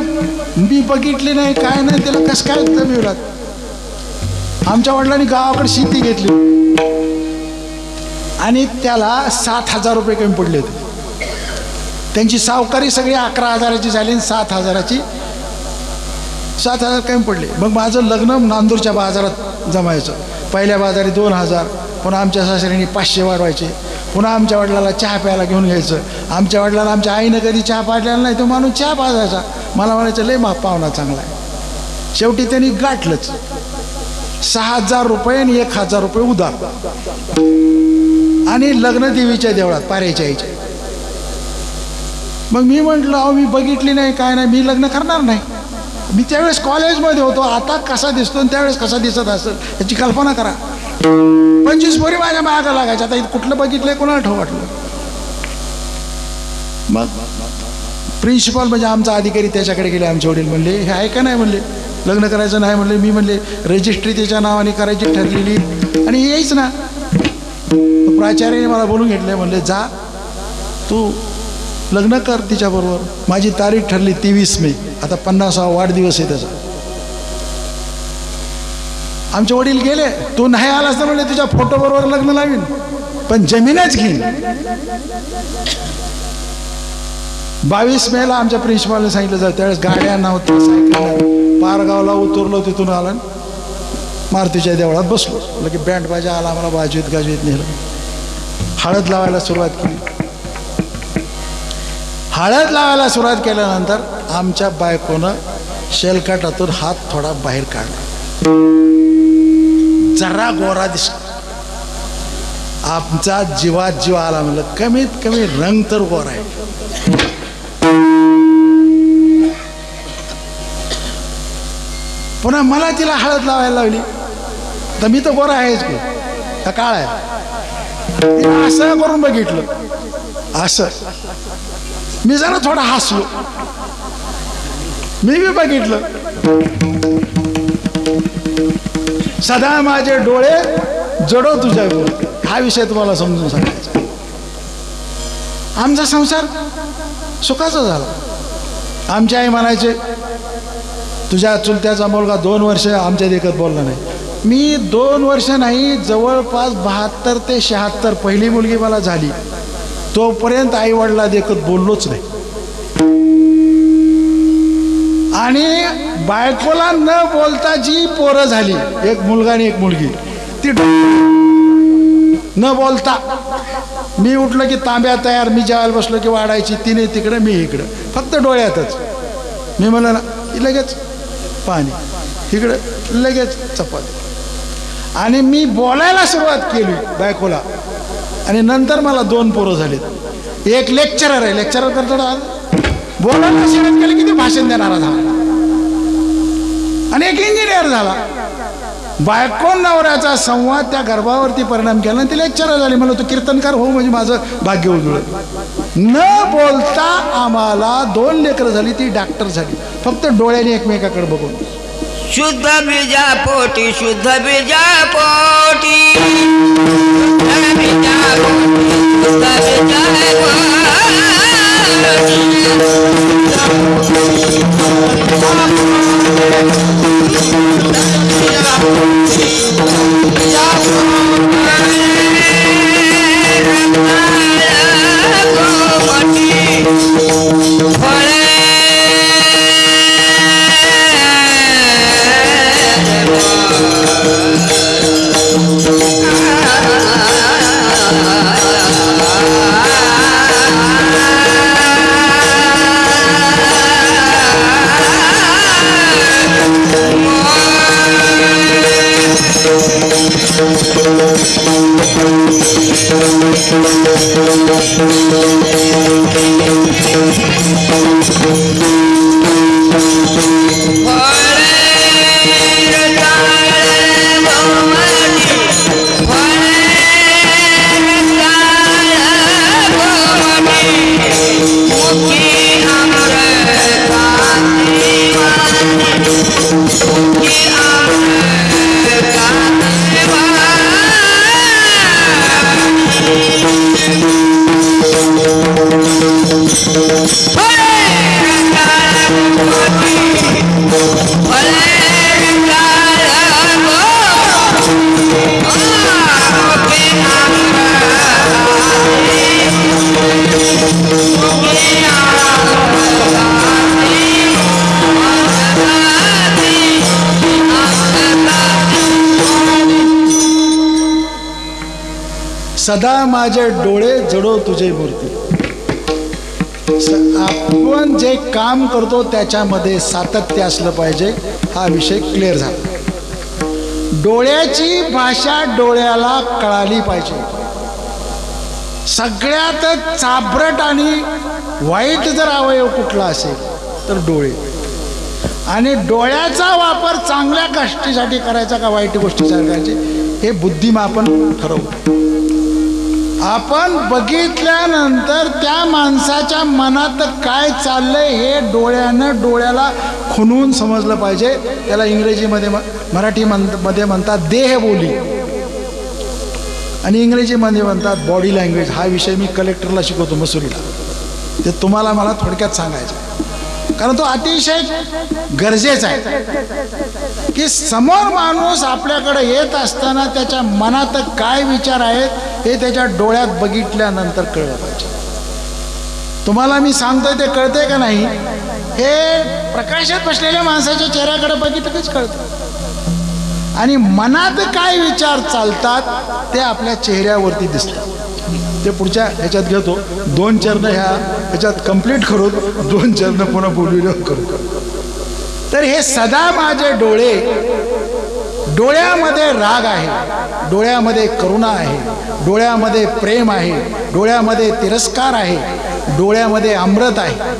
मी मी बघितली नाही काय नाही त्याला कस काय जमिवलात आमच्या वडिलांनी गावाकडे शेती घेतली. आणि त्याला सात हजार रुपये कमी पडले होते. त्यांची सावकारी सगळी अकरा हजाराची झाली आणि सात हजाराची सात हजार कमी पडले. मग माझं लग्न नांदूरच्या बाजारात जमायचं. पहिल्या बाजारी दोन हजार पुन्हा आमच्या सासऱ्यांनी पाचशे वाढवायचे. पुन्हा आमच्या वडिलाला चहा प्यायला घेऊन घ्यायचं. आमच्या वडिलाला आमच्या आईनं कधी चहा पाडलेला नाही तो माणूस चहा पाजायचा. मला म्हणायचं लय मा पाहुणा चांगला आहे. शेवटी त्यांनी गाठलंच. सहा हजार रुपये आणि एक हजार रुपये उधार. आणि लग्न देवीच्या देवळात पाऱ्याच्या आईच्या. मग मी म्हटलं अहो मी बघितली नाही काय नाही मी लग्न करणार नाही. मी त्यावेळेस कॉलेजमध्ये होतो आता कसा दिसतो आणि त्यावेळेस कसा दिसत असेल याची कल्पना करा. पंचवीस पोरी माझ्या मागं लागायच्या. आता इथं कुठलं बघितलंय कोणाला ठेव वाटलं? प्रिन्सिपल म्हणजे आमचा अधिकारी त्याच्याकडे गेले आमचे वडील म्हणले हे आहे का नाही? म्हणले लग्न करायचं नाही? म्हणले मी म्हणले रजिस्ट्री त्याच्या नावाने करायची ठरलेली. आणि यायच ना. प्राचार्याने मला बोलून घेतले म्हणले जा तू लग्न कर तिच्याबरोबर. माझी तारीख ठरली तेवीस मे. आता पन्नासावा वाढदिवस आहे त्याचा. आमचे वडील गेले तू नाही आलास तर म्हणले तुझ्या फोटो बरोबर लग्न लावीन. पण जमीनच घेईन. बावीस मेला आमच्या प्रिन्सिपालने सांगितलं जातं त्यावेळेस गाड्या नव्हत्या सायकल पारगावला उतरलो तिथून आलं. मारुतीच्या देवळात बसलो. लगे बँड बाजा आला आम्हाला बाजूत गाजवीत नेलं. हळद लावायला सुरुवात केली. हळद लावायला सुरुवात केल्यानंतर आमच्या बायकोनं शेलकाटातून हात थोडा बाहेर काढला. जरा गोरा दिस आमचा जीवात जीव आला म्हणलं कमीत कमी रंग तर गोरा आहे. पुन्हा मला तिला हळद लावायला लावली. तर मी तर गोरा आहेच की. काळ आहे. असं करून बघितलं. असं. मी जरा थोडा हसलो. मी बी बघितलं. सदा माझे डोळे जडो तुझ्या हा विषय तुम्हाला समजून सांगायचा. आमचा संसार सुखाचा झाला. आमची आई म्हणायचे तुझ्या चुलत्याचा मुलगा दोन वर्ष आमच्या देखत बोलला नाही. मी दोन वर्ष नाही जवळपास बहात्तर ते शहात्तर पहिली मुलगी मला झाली. तोपर्यंत आई वडिला देखत बोललोच नाही. आणि बायकोला न बोलता जी पोरं झाली एक मुलगा आणि एक मुलगी ती न बोलता. मी उठलो की तांब्या तयार मी जेवायला बसलो की वाढायची तिने तिकडं मी इकडं. फक्त डोळ्यातच. मी म्हणलं ना की लगेच पाणी इकडं लगेच चपाती. आणि मी बोलायला सुरुवात केली बायकोला. आणि नंतर मला दोन पोरं झालेत. एक लेक्चरर आहे लेक्चरर करतो बोलायला सुरुवात केलं किती भाषण देणारा झाला. आणि एक इंजिनियर झाला. बायको नवऱ्याचा संवाद त्या गर्भावरती परिणाम केला आणि ती इच्छा झाली म्हणलं तू कीर्तनकार हो म्हणजे माझं भाग्य उजळ न बोलता आम्हाला दोन लेकरं झाली ती डॉक्टर झाली. फक्त डोळ्याने एकमेकाकडे बघून. शुद्ध बीजा पोटी शुद्ध बीजा पोटी शुद्ध बीजा पोटी Fire! शुद्ध बीजा सदा माझे डोळे जडो तुझे मूर्ती. आपण जे काम करतो त्याच्यामध्ये सातत्य असलं पाहिजे हा विषय क्लिअर झाला. डोळ्याची भाषा डोळ्याला कळाली पाहिजे. सगळ्यात चाबरट आणि वाईट जर अवयव कुठला असेल तर डोळे. आणि डोळ्याचा वापर चांगल्या गोष्टीसाठी करायचा का वाईट गोष्टीसाठी करायचे हे बुद्धिमापन ठरवू आपण बघितल्यानंतर त्या माणसाच्या मनात काय चाललंय हे डोळ्यानं डोळ्याला खुनवून समजलं पाहिजे. त्याला इंग्रजीमध्ये म- मराठी म्हण- मध्ये म्हणतात देहबोली आणि इंग्रजीमध्ये म्हणतात बॉडी लँग्वेज हा विषय मी कलेक्टरला शिकवतो मसुरीला. ते तुम्हाला मला थोडक्यात सांगायचं कारण तो अतिशय गरजेचा आहे. की समोर माणूस आपल्याकडे येत असताना त्याच्या मनात काय विचार आहेत हे त्याच्या डोळ्यात बघितल्यानंतर कळलं पाहिजे. तुम्हाला मी सांगतोय ते कळतंय का नाही? हे प्रकाशात बसलेल्या माणसाच्या चेहऱ्याकडे बघितलंच कळतं. आणि मनात काय विचार चालतात ते आपल्या चेहऱ्यावरती दिसतात. ते पुढच्या ह्याच्यात घेतो. दोन चरण ह्या ह्याच्यात कंप्लीट करून दोन चरण पुन्हा बोलू करू. तर हे सदा माझे डोळे डोळ्यामध्ये राग आहे डोळ्यामध्ये करुणा आहे डोळ्यामध्ये प्रेम आहे डोळ्यामध्ये तिरस्कार आहे डोळ्यामध्ये अमृत आहे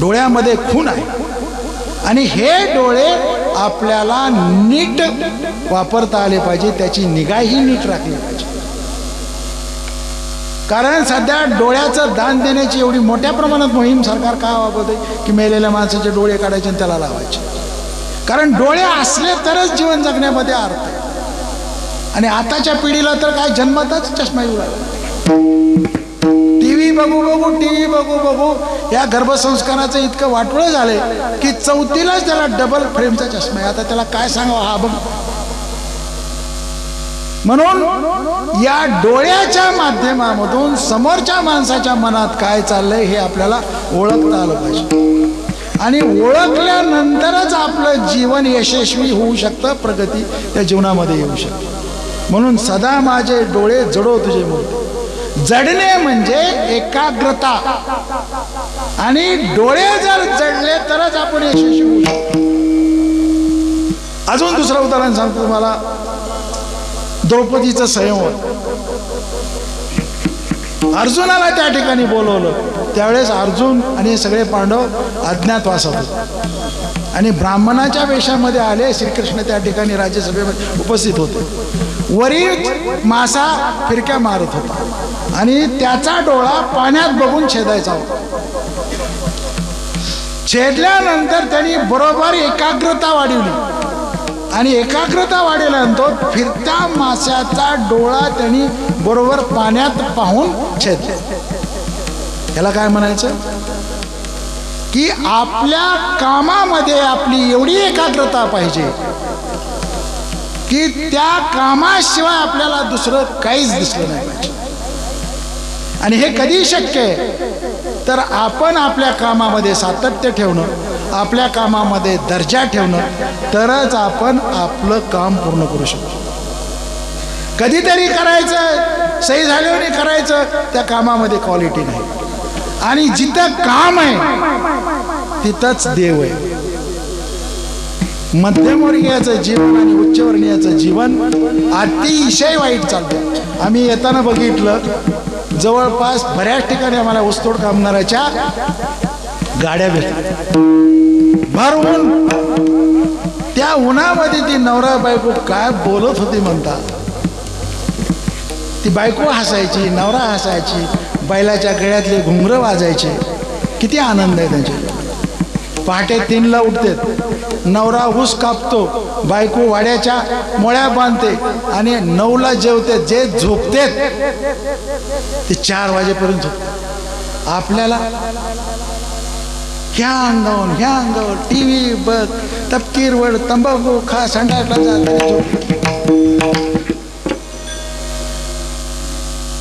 डोळ्यामध्ये खून आहे. आणि हे डोळे आपल्याला नीट वापरता आले पाहिजे त्याची निगाही नीट राखली पाहिजे. कारण सध्या डोळ्याचं दान देण्याची एवढी मोठ्या प्रमाणात मोहीम सरकार का वापरते? की मेलेल्या माणसाचे डोळे काढायचे आणि त्याला लावायचे. कारण डोळे असले तरच जीवन जगण्यामध्ये अर्थ आहे. आणि आताच्या पिढीला तर काय जन्मतच चष्मा येऊ लागला. टी व्ही बघू बघू टी व्ही बघू बघू या गर्भसंस्काराचं इतकं वाटोळं झालंय की चौथीलाच त्याला डबल फ्रेमचा चष्मा आहे. आता त्याला काय सांगावं हा बघ. म्हणून या डोळ्याच्या माध्यमामधून समोरच्या माणसाच्या मनात काय चाललंय हे आपल्याला ओळखता आलं पाहिजे. आणि ओळखल्यानंतरच आपलं जीवन यशस्वी होऊ शकतं प्रगती त्या जीवनामध्ये येऊ शकते. म्हणून सदा माझे डोळे जडो तुझे मूर्ती जडणे म्हणजे एकाग्रता. आणि डोळे जर जडले तरच आपण यशस्वी होऊ शकतो. अजून दुसरं उदाहरण सांगतो तुम्हाला. द्रौपदीचं संयम. अर्जुनाला त्या ठिकाणी बोलवलं. त्यावेळेस अर्जुन आणि सगळे पांडव अज्ञातवासात होते. आणि ब्राह्मणाच्या वेशामध्ये आले श्रीकृष्ण त्या ठिकाणी राज्यसभेमध्ये उपस्थित होते. वरील मासा फिरक्या मारत होता. आणि त्याचा डोळा पाण्यात बघून छेदायचा होता. छेदल्यानंतर त्यांनी बरोबर एकाग्रता वाढवली. आणि एकाग्रता वाढवल्यानंतर फिरत्या माशाचा डोळा त्यांनी बरोबर पाण्यात पाहून छेदले याला काय म्हणायचं? की आपल्या कामामध्ये आपली एवढी एकाग्रता पाहिजे की त्या कामाशिवाय आपल्याला दुसरं काहीच दिसलं नाही पाहिजे. आणि हे कधी शक्य आहे. तर आपण आपल्या कामामध्ये सातत्य ठेवणं आपल्या कामामध्ये दर्जा ठेवणं तरच आपण आपलं काम पूर्ण करू शकतो. कधीतरी करायचं सही झाल्यावर करायचं त्या कामामध्ये क्वालिटी नाही. आणि जिथं काम आहे तिथंच देव आहे. मध्यमवर्गीयाचं जीवन आणि उच्चवर्णीयाचं जीवन अतिशय वाईट चालतं आम्ही येताना बघितलं जवळपास बऱ्याच ठिकाणी आम्हाला ऊसतोड कामगाराच्या गाड्या भेटतात भरवून त्या उन्हामध्ये ती नवरा बायको काय बोलत होती म्हणता. ती बायको हसायची नवरा हसायची बैलाच्या गळ्यातले घुंगरं वाजायचे. किती आनंद आहे त्यांच्या पहाटे तीनला उठतात. नवरा ऊस कापतो बायको वाड्याच्या मोळ्या बांधते आणि नऊला जेवते जे झोपते ते चार वाजेपर्यंत झोपते आपल्याला ह्या अंगावर ह्या अंगावर टी व्ही बघ तपकीर वड तंबाखू खा संडासला जा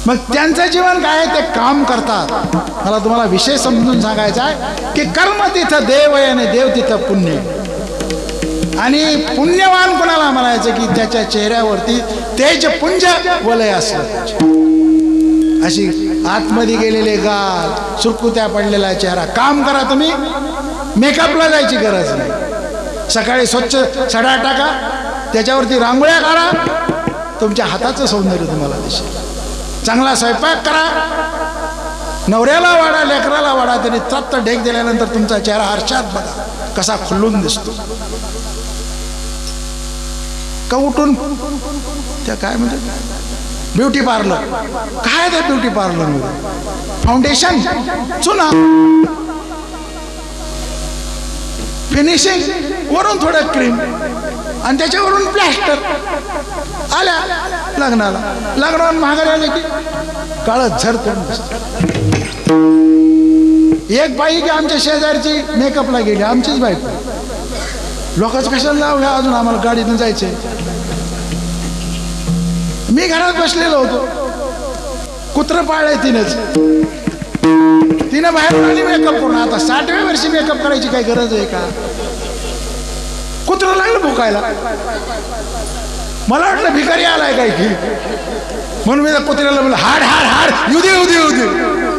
मग त्यांचं जीवन काय आहे? ते काम करतात. मला तुम्हाला विषय समजून सांगायचा आहे की कर्म तिथं देव आहे आणि देव तिथं पुण्य आणि पुण्यवान कोणाला म्हणायचं की त्याच्या चेहऱ्यावरती तेज पुंज वलय असलं अशी आतमध्ये गेलेले गाल सुरकुत्या पडलेला चेहरा. काम करा तुम्ही. मेकअपला जायची गरज नाही. सकाळी स्वच्छ सडा टाका. त्याच्यावरती रांगोळ्या काढा. तुमच्या हाताचं सौंदर्य तुम्हाला दिसेल. चांगला स्वयंपाक करा. नवऱ्याला वाडा लेकराला वाडा त्यांनी तत्त ढेक दिल्यानंतर तुमचा चेहरा आरशात बघा. कसा खुलून दिसतो. का उठून त्या काय म्हणजे ब्युटी पार्लर. काय त्या ब्युटी पार्लरमध्ये? फाउंडेशन चुना. फिनिशिंग वरून थोडं क्रीम आणि त्याच्यावरून प्लॅस्टर आल्या लग्नाला. लग्नावर महागारी आले की काळ झर एक बाई की आमच्या शेजारची मेकअपला गेली. आमचीच बाईक लोकांचं कशाला लावल्या अजून आम्हाला गाडीतून जायचंय. मी घरात बसलेलो होतो. कुत्र पाळलंय तिनेच. तिनं बाहेरून आली मेकअप करून आता साठव्या वर्षी मेकअप करायची काही गरज आहे का? कुत्र लागलं भुकायला. मला वाटलं भिकारी आलाय काय की म्हणून मी त्या कुत्र्याला म्हणलं हाड हाड हाड. येऊ दे येऊ दे येऊ दे.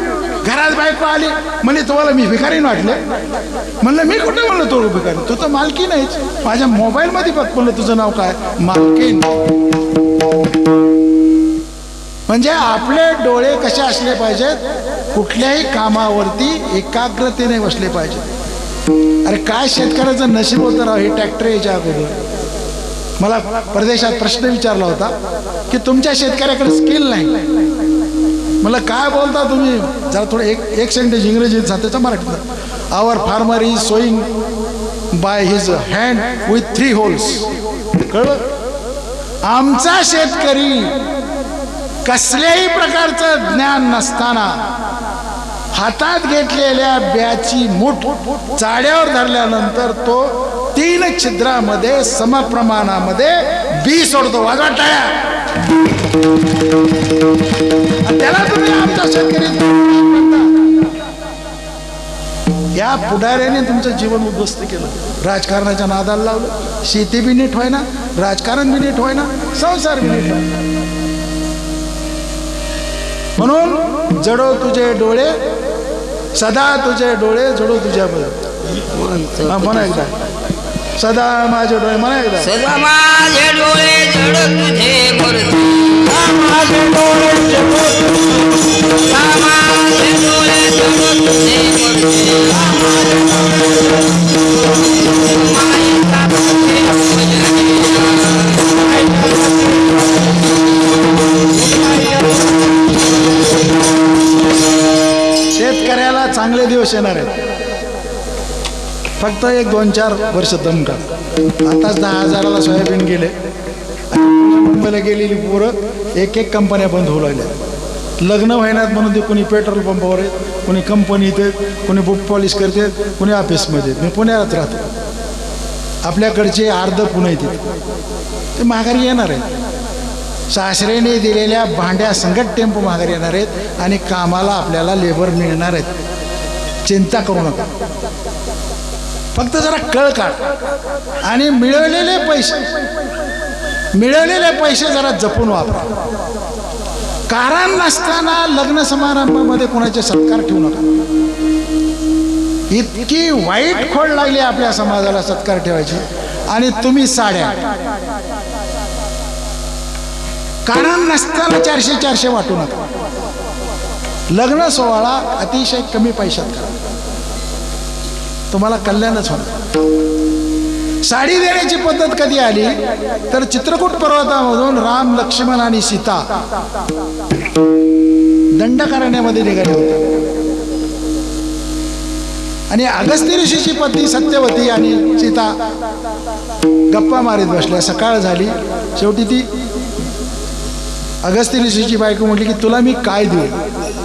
घरात बायको आली म्हणजे तुम्हाला मी भिकारी वाटले? म्हणलं मी कुठं म्हणलं तो भिकारी तू तर मालकी नाहीच माझ्या मोबाईलमध्ये बघ म्हणलं तुझं नाव काय? मालकीन. म्हणजे आपले डोळे कसे असले पाहिजेत कुठल्याही कामावरती एकाग्रतेने बसले पाहिजे अरे काय शेतकऱ्याचं नशीब होतं राव हे ट्रॅक्टर याच्या अगोदर. मला परदेशात प्रश्न विचारला होता की तुमच्या शेतकऱ्याकडे स्किल नाही. मला काय बोलता तुम्ही? जरा थोडं एक एक सेंटेज इंग्रजीत सांगते मराठीत our farmer is sowing by his hand with three holes कळलं? आमचा शेतकरी कसल्याही प्रकारचं ज्ञान नसताना हातात घेतलेल्या ब्याची मूठ चाड्यावर धरल्यानंतर तो तीन छिद्रामध्ये समप्रमाणामध्ये बी सोडतो वाजवा टाळ्या त्याला तुम्ही आमचा शेतकरी या पुढाऱ्याने तुमचं जीवन उद्ध्वस्त केलं. राजकारणाच्या नादाला लावलं. शेती बी नीट ना राजकारण बी नीट ना संसार बी नीट म्हणून जडो तुझे डोळे सदा तुझे डोळे जडो तुझ्या बरोबर म्हणा एकदा. सदा माझे डोळे म्हणा एकदा. सदा माझे डोळे जड तुझे माझे डोळे जडो माझे डोळे जड तुझे शेतकऱ्याला चांगले दिवस येणार आहेत. फक्त एक दोन चार वर्ष दम का? आताच दहा हजाराला सोयाबीन गेले. मुंबईला गेलेली पोरं एक एक कंपन्या बंद होऊ लागल्या. लग्न व्हायनात म्हणून ते कोणी पेट्रोल पंपावर आहेत कोणी कंपनीत आहेत कोणी बुक पॉलिश करते कोणी ऑफिसमध्ये. मी पुण्यात राहतो. आपल्याकडचे अर्ध पुणे येते ते माघारी येणार आहेत. सासरेने दिलेल्या भांड्या संगत टेम्पो माघारी येणार आहेत आणि कामाला आपल्याला लेबर मिळणार आहेत. चिंता करू नका. फक्त जरा कळ काढ. आणि मिळवलेले पैसे मिळवलेले पैसे जरा जपून वापरा. कारण नसताना लग्न समारंभामध्ये कोणाचे सत्कार ठेवू नका. इतकी वाईट खोड लागली आपल्या समाजाला सत्कार ठेवायची. आणि तुम्ही साड्या. कारण नसताना चारशे चारशे वाटू नका. लग्न सोहळा अतिशय कमी पैशात करा. तुम्हाला कल्याणच होणार. साडी देण्याची पद्धत कधी आली? तर चित्रकूट पर्वतामधून राम लक्ष्मण आणि सीता दंडकारण्यामध्ये निघाले होते. आणि अगस्त्य ऋषीची पत्नी सत्यवती आणि सीता गप्पा मारीत बसल्या. सकाळ झाली. शेवटी ती अगस्त्य ऋषीची बायको म्हटली की तुला मी काय देऊ?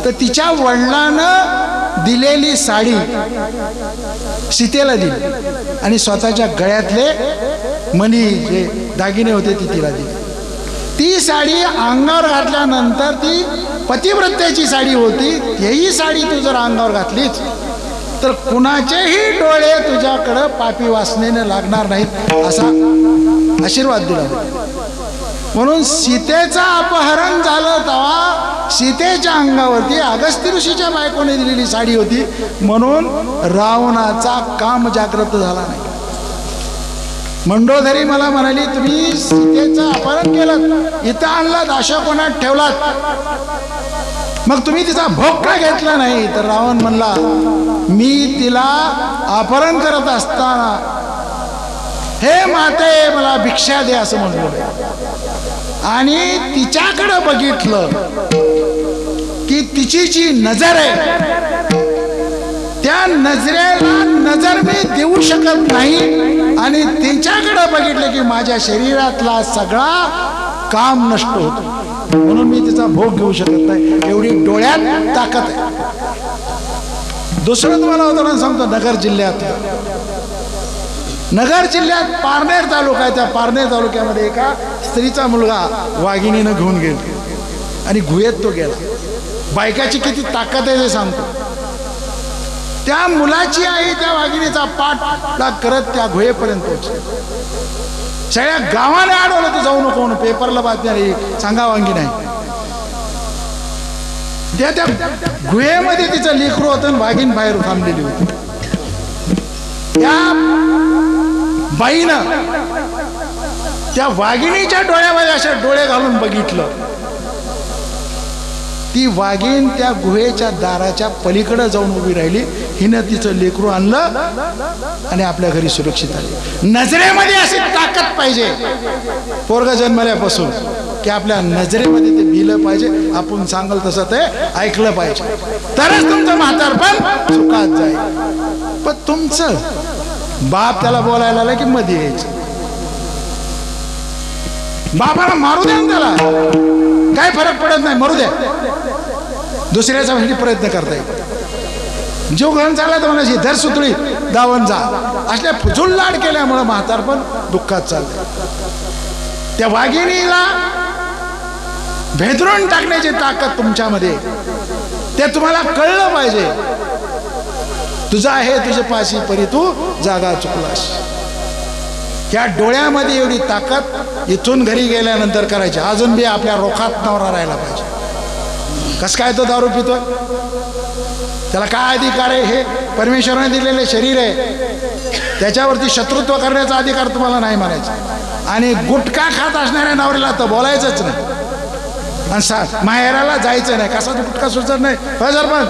तर तिच्या वडिलानं दिलेली साडी सीतेला दिली. आणि स्वतःच्या गळ्यातले मणी जे दागिने होते ती तिला दिली. ती साडी अंगावर घातल्यानंतर ती पतिव्रत्याची साडी होती. तेही साडी तू जर अंगावर घातलीच तर कुणाचेही डोळे तुझ्याकडं पापी वासनेने लागणार नाहीत असा आशीर्वाद दिला. होता म्हणून सीतेचं अपहरण झालं तेव्हा सीतेच्या अंगावरती अगस्त्य ऋषीच्या बायकोने दिलेली साडी होती. म्हणून रावणाचा काम जागृत झाला नाही. मंडोधरी मला म्हणाली तुम्ही सीतेचं अपहरण केलं इथं आणलात कोणात ठेवलात. मग तुम्ही तिचा भोग का घेतला नाही? तर रावण म्हणला मी तिला अपहरण करत असताना हे माते मला भिक्षा दे असं म्हणलं आणि तिच्याकडे बघितलं की तिची जी नजर आहे त्या नजरेला नजर मी देऊ शकत नाही. आणि तिच्याकडे बघितलं की माझ्या शरीरातला सगळा काम नष्ट होतो. म्हणून मी तिचा भोग घेऊ शकत नाही. एवढी डोळ्यात ताकद आहे. दुसरं तुम्हाला उदाहरण सांगतो नगर जिल्ह्यात. नगर जिल्ह्यात पारनेर तालुका आहे त्या पारनेर तालुक्यामध्ये एका स्त्रीचा मुलगा वाघिणीनं घेऊन गेला. आणि गुहेत तो गेला. बायकाची किती ताकद आहे ते सांगतो. त्या मुलाची आई त्या वाघिणीचा पाठ करत त्या गुहेपर्यंत पोहोचली. सगळ्या गावाने अडवलं तर जाऊ नको म्हणून. पेपरला बातमी आली सांगा वांगी नाही. त्या त्या गुहेमध्ये तिचं लेकरू होतं आणि वाघीण बाहेर थांबलेली होती. त्या बाईनं त्या वाघिणीच्या डोळ्यामध्ये अशा डोळे घालून बघितलं. ती वाघीण त्या गुहेच्या दाराच्या पलीकडे जाऊन उभी राहिली. हिनं तिचं लेकरू आणलं आणि आपल्या घरी सुरक्षित आली. नजरेमध्ये अशी ताकद पाहिजे. पोरग जन्मल्यापासून की आपल्या नजरेमध्ये ते भिलं पाहिजे. आपण सांगल तसं ते ऐकलं पाहिजे. तरच तुमचं म्हातारपण सुखात जाईल. पण तुमचं बाप त्याला बोलायला आला की मध्ये यायचं. बापाला मारू द्या त्याला. काय फरक पडत नाही मरू द्या. दुसऱ्याचा साठी प्रयत्न करता येईल. जीव घालून चालला तर म्हणायची धर सुतळी दावण जा. असल्या फुजूल लाड केल्यामुळं म्हातारपण दुःखात चालतं त्या वाघिणीला भेदरून टाकण्याची ताकद तुमच्यामध्ये ते तुम्हाला कळलं पाहिजे. तुझा आहे तुझे पाशी परी तू जागा चुकलास. या डोळ्यामध्ये एवढी ताकद इथून घरी गेल्यानंतर करायची. अजून बी आपल्या रोखात नवरा राहायला पाहिजे. कस काय तो दारू पितोय? त्याला काय अधिकार आहे हे? परमेश्वराने दिलेले शरीर आहे. त्याच्यावरती शत्रुत्व करण्याचा अधिकार तुम्हाला नाही म्हणायचा. आणि गुटखा खात असणाऱ्या नवऱ्याला तर बोलायचंच नाही. आणि सा माहेराला जायचं नाही. कसा गुटखा सुचत नाही? हो पण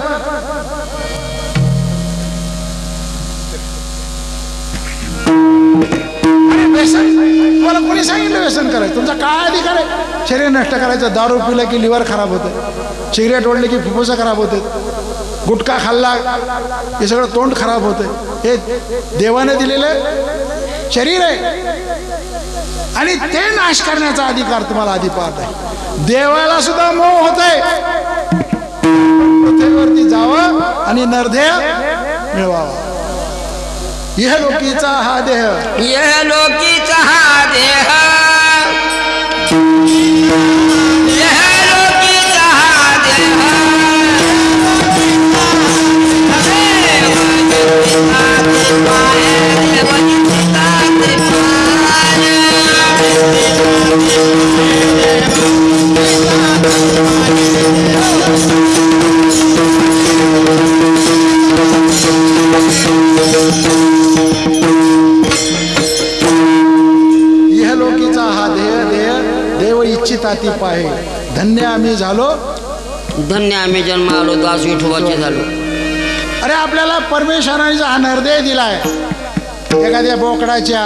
व्यसन? तुम्हाला कोणी सांगितलं व्यसन करायचं? तुमचा काय अधिकार आहे? शरीर नष्ट करायचं दारू पिलं की लिव्हर खराब होतं सिगरेट ओढले की फुफ्फुसं खराब होते गुटखा खाल्ला हे सगळं तोंड खराब होतं. हे देवाने दिलेलं शरीर आहे. आणि ते नाश करण्याचा अधिकार तुम्हाला अधिपार आहे. देवाला सुद्धा मोह होत आहे पृथ्वीवरती जावं आणि नरदेह मिळवावा. इह लोकीचा हा देह। यह लोकीचा हा देह। इच्छिताती पाहे. धन्य आम्ही झालो. धन्य आम्ही जन्म आलो दास विठोबाचे झालो. अरे आपल्याला परमेश्वराने हा नरदेह दिलाय. एखाद्या बोकडाच्या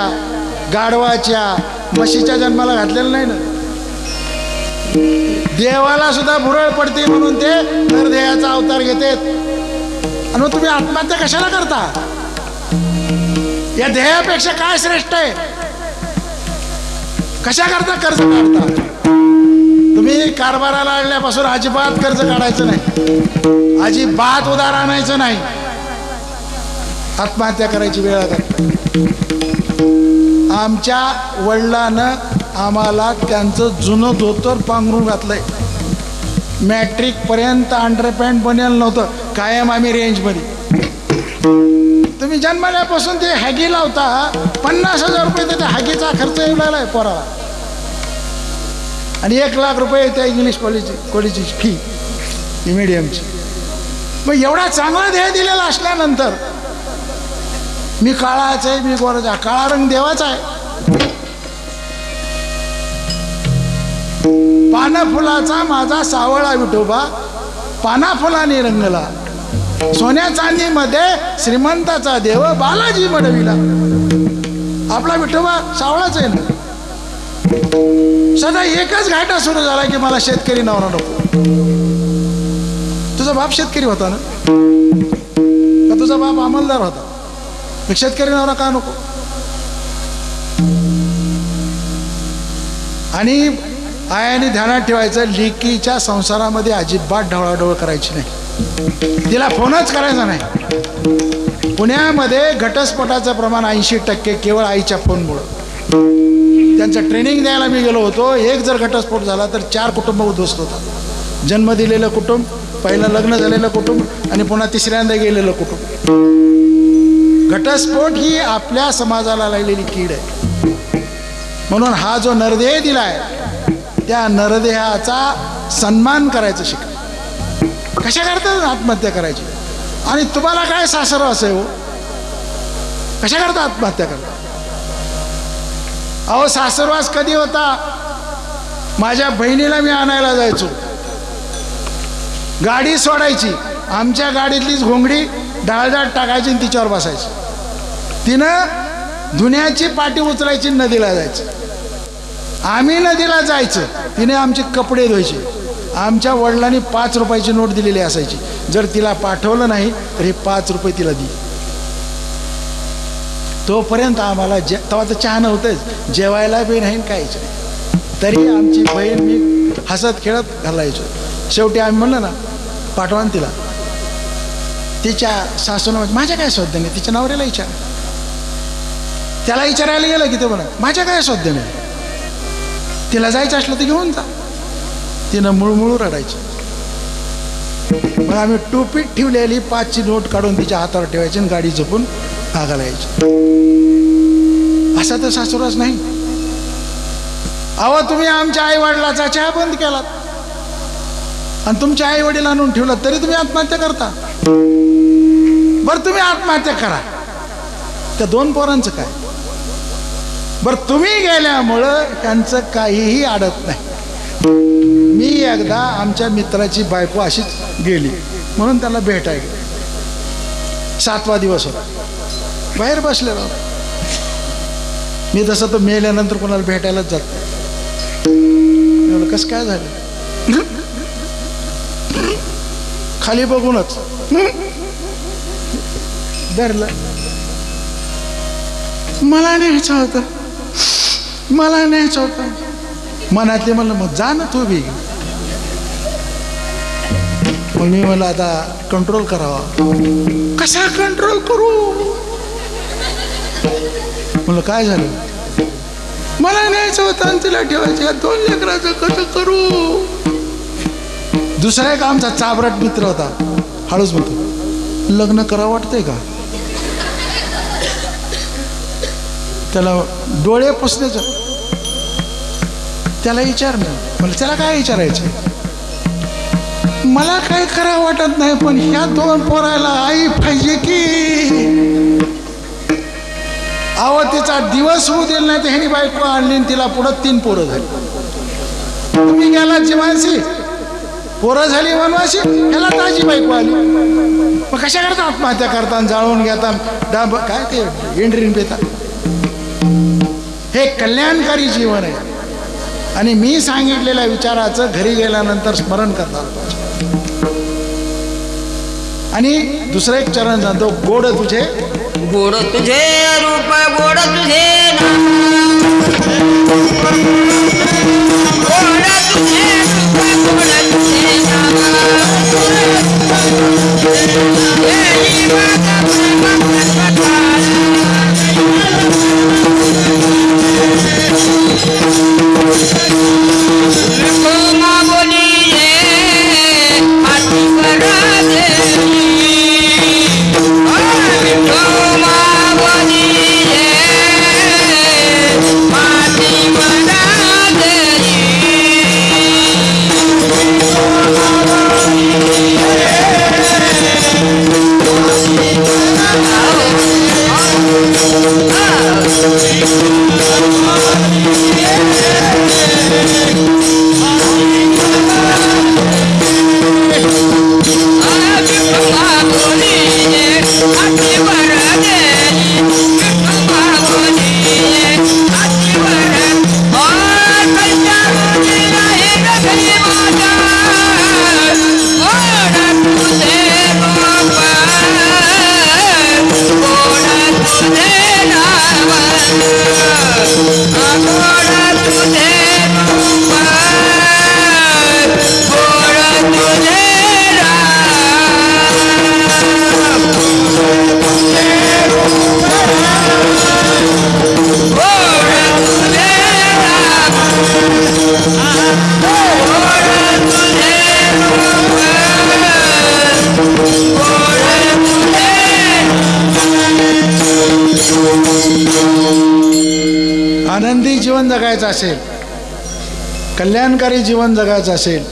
गाढवाच्या म्हशीच्या जन्माला घातलेलं नाही ना? देवाला सुद्धा भुरळ पडते म्हणून ते नरदेहाचा अवतार घेतात. आणि तुम्ही आत्महत्या कशाला करता? या देहापेक्षा काय श्रेष्ठ आहे? कशा करता कर्ज काढता? तुम्ही कारभाराला आणल्यापासून अजिबात कर्ज काढायचं नाही. अजिबात उदार आणायचं नाही. आत्महत्या करायची वेळ आता आमच्या वडिलानं आम्हाला त्यांचं जुनं धोतर पांघरून घातलंय. मॅट्रिक पर्यंत अंडरपॅन्ट बनेल नव्हतं. कायम आम्ही रेंजमध्ये तुम्ही जन्मल्यापासून ते हॅगी लावता पन्नास हजार रुपये तर त्या हॅगीचा खर्च येऊ लागलाय पोराला. आणि एक लाख रुपये त्या इंग्लिश कॉलेजची कॉलेजची फी मिडियमची मग एवढा चांगला ध्येय दिलेला असल्यानंतर मी काळाच आहे मी गोराचा आहे. काळा रंग देवाचा आहे. पाना फुलाचा माझा सावळा विठोबा पानाफुलाने रंगला. सोन्या चांदीमध्ये श्रीमंताचा देव बालाजी मडविला. आपला विठोबा सावळाच आहे ना? सदा एकच घाटा सुरू झाला की मला शेतकरी नवरा नको. तुझा बाप शेतकरी होता ना? का तुझा बाप अंमलदार होता? मग शेतकरी नवरा का नको? आणि आयाने ध्यानात ठेवायचं लिकीच्या संसारामध्ये अजिबात ढवळाढवळ करायची नाही. तिला फोनच करायचा नाही. पुण्यामध्ये घटस्फोटाचं प्रमाण ऐंशी टक्के केवळ आईच्या फोनमुळं. त्यांचं ट्रेनिंग द्यायला मी गेलो होतो. एक जर घटस्फोट झाला तर चार कुटुंब उद्ध्वस्त होतात. जन्म दिलेलं कुटुंब पहिलं लग्न झालेलं कुटुंब आणि पुन्हा तिसऱ्यांदा गेलेलं कुटुंब. घटस्फोट ही आपल्या समाजाला लागलेली कीड आहे. म्हणून हा जो नरदेह दिलाय त्या नरदेहाचा सन्मान करायचं शिका. कशा करता आत्महत्या करायची. आणि तुम्हाला काय सासर असे हो कशा करता आत्महत्या करता अहो सासरवास कधी होता? माझ्या बहिणीला मी आणायला जायचो. गाडी सोडायची. आमच्या गाडीतलीच घोंगडी डाळदाळ टाकायची आणि तिच्यावर बसायची. तिनं धुण्याची पाठी उचलायची नदीला जायचं. आम्ही नदीला जायचं. तिने आमचे कपडे धुवायचे. आमच्या वडिलांनी पाच रुपयाची नोट दिलेली असायची. जर तिला पाठवलं नाही तर हे पाच रुपये तिला दिली. तोपर्यंत आम्हाला जे तेव्हा तर चहा नव्हतंच. जेवायला बी नाही आणि काहीच नाही. तरी आमची बहीण मी हसत खेळत घालायचो. शेवटी आम्ही म्हणलं ना पाठवा तिला. तिच्या सासून माझ्या काय स्वाध्याने नाही? तिच्या नवऱ्याला विचार. त्याला विचारायला गेलं की ते म्हणा माझ्या काय स्वाध्याने तिला जायचं असलं तर घेऊन जा. तिनं मुळमुळू रडायची. मग आम्ही टोपीत ठेवलेली पाचची नोट काढून तिच्या हातावर ठेवायची आणि गाडी झोपून आगाला यायची असा तर सासुराच नाही. अहो तुम्ही आमच्या आई वडिलाचा चहा बंद केलात. आणि तुमच्या आई वडील आणून ठेवला तरी तुम्ही आत्महत्या करता. बरं तुम्ही आत्महत्या करा. त्या दोन पोरांचं काय? बरं तुम्ही गेल्यामुळं त्यांचं काहीही अडत नाही. मी एकदा आमच्या मित्राची बायको अशीच गेली. म्हणून त्याला भेटाय गेले सातवा दिवस होता. बाहेर बसलेला मी तसं तर मेल्यानंतर कोणाला भेटायलाच जात नाही. कसं काय झालं? खाली बघूनच. धरलं. मला न्यायचं होतं. मला न्यायचं होतं. मनातले म्हणलं मग जा ना तू बी. मग मी म्हणलं आता कंट्रोल करावा. कसा कंट्रोल करू? म्हणलं काय झालं? मला न्यायचं होतं आणि तिला ठेवायचं या दोन लेकराचं कसं करू? दुसरा एक आमचा चाबराट मित्र होता हळूच म्हणतो लग्न करा वाटतंय का? त्याला डोळे पुसण्याचं त्याला विचार ना त्याला काय विचारायचं मला काय करा वाटत नाही पण ह्या दोन पोरायला आई पाहिजे की. अहो तिचा दिवस होऊ दिला नाही तर ह्यानी बायको आणली तिला पुढं तीन पोरं झाली. तुम्ही गेला जीवांशी? पोरं झाली वनवाशी? ह्याला ताजी बायको आली. मग कशा करता आत्महत्या करता जाळून घेता डाब काय ते एंड्रीन पेता. हे कल्याणकारी जीवन आहे. आणि मी सांगितलेल्या विचाराचं घरी गेल्यानंतर स्मरण करणार पाहिजे आणि दुसरं एक चरण जातो गोड तुझे गोड तुझे रूप गोड तुझे गोड तुझे जगायचं असेल कल्याणकारी जीवन जगायचं असेल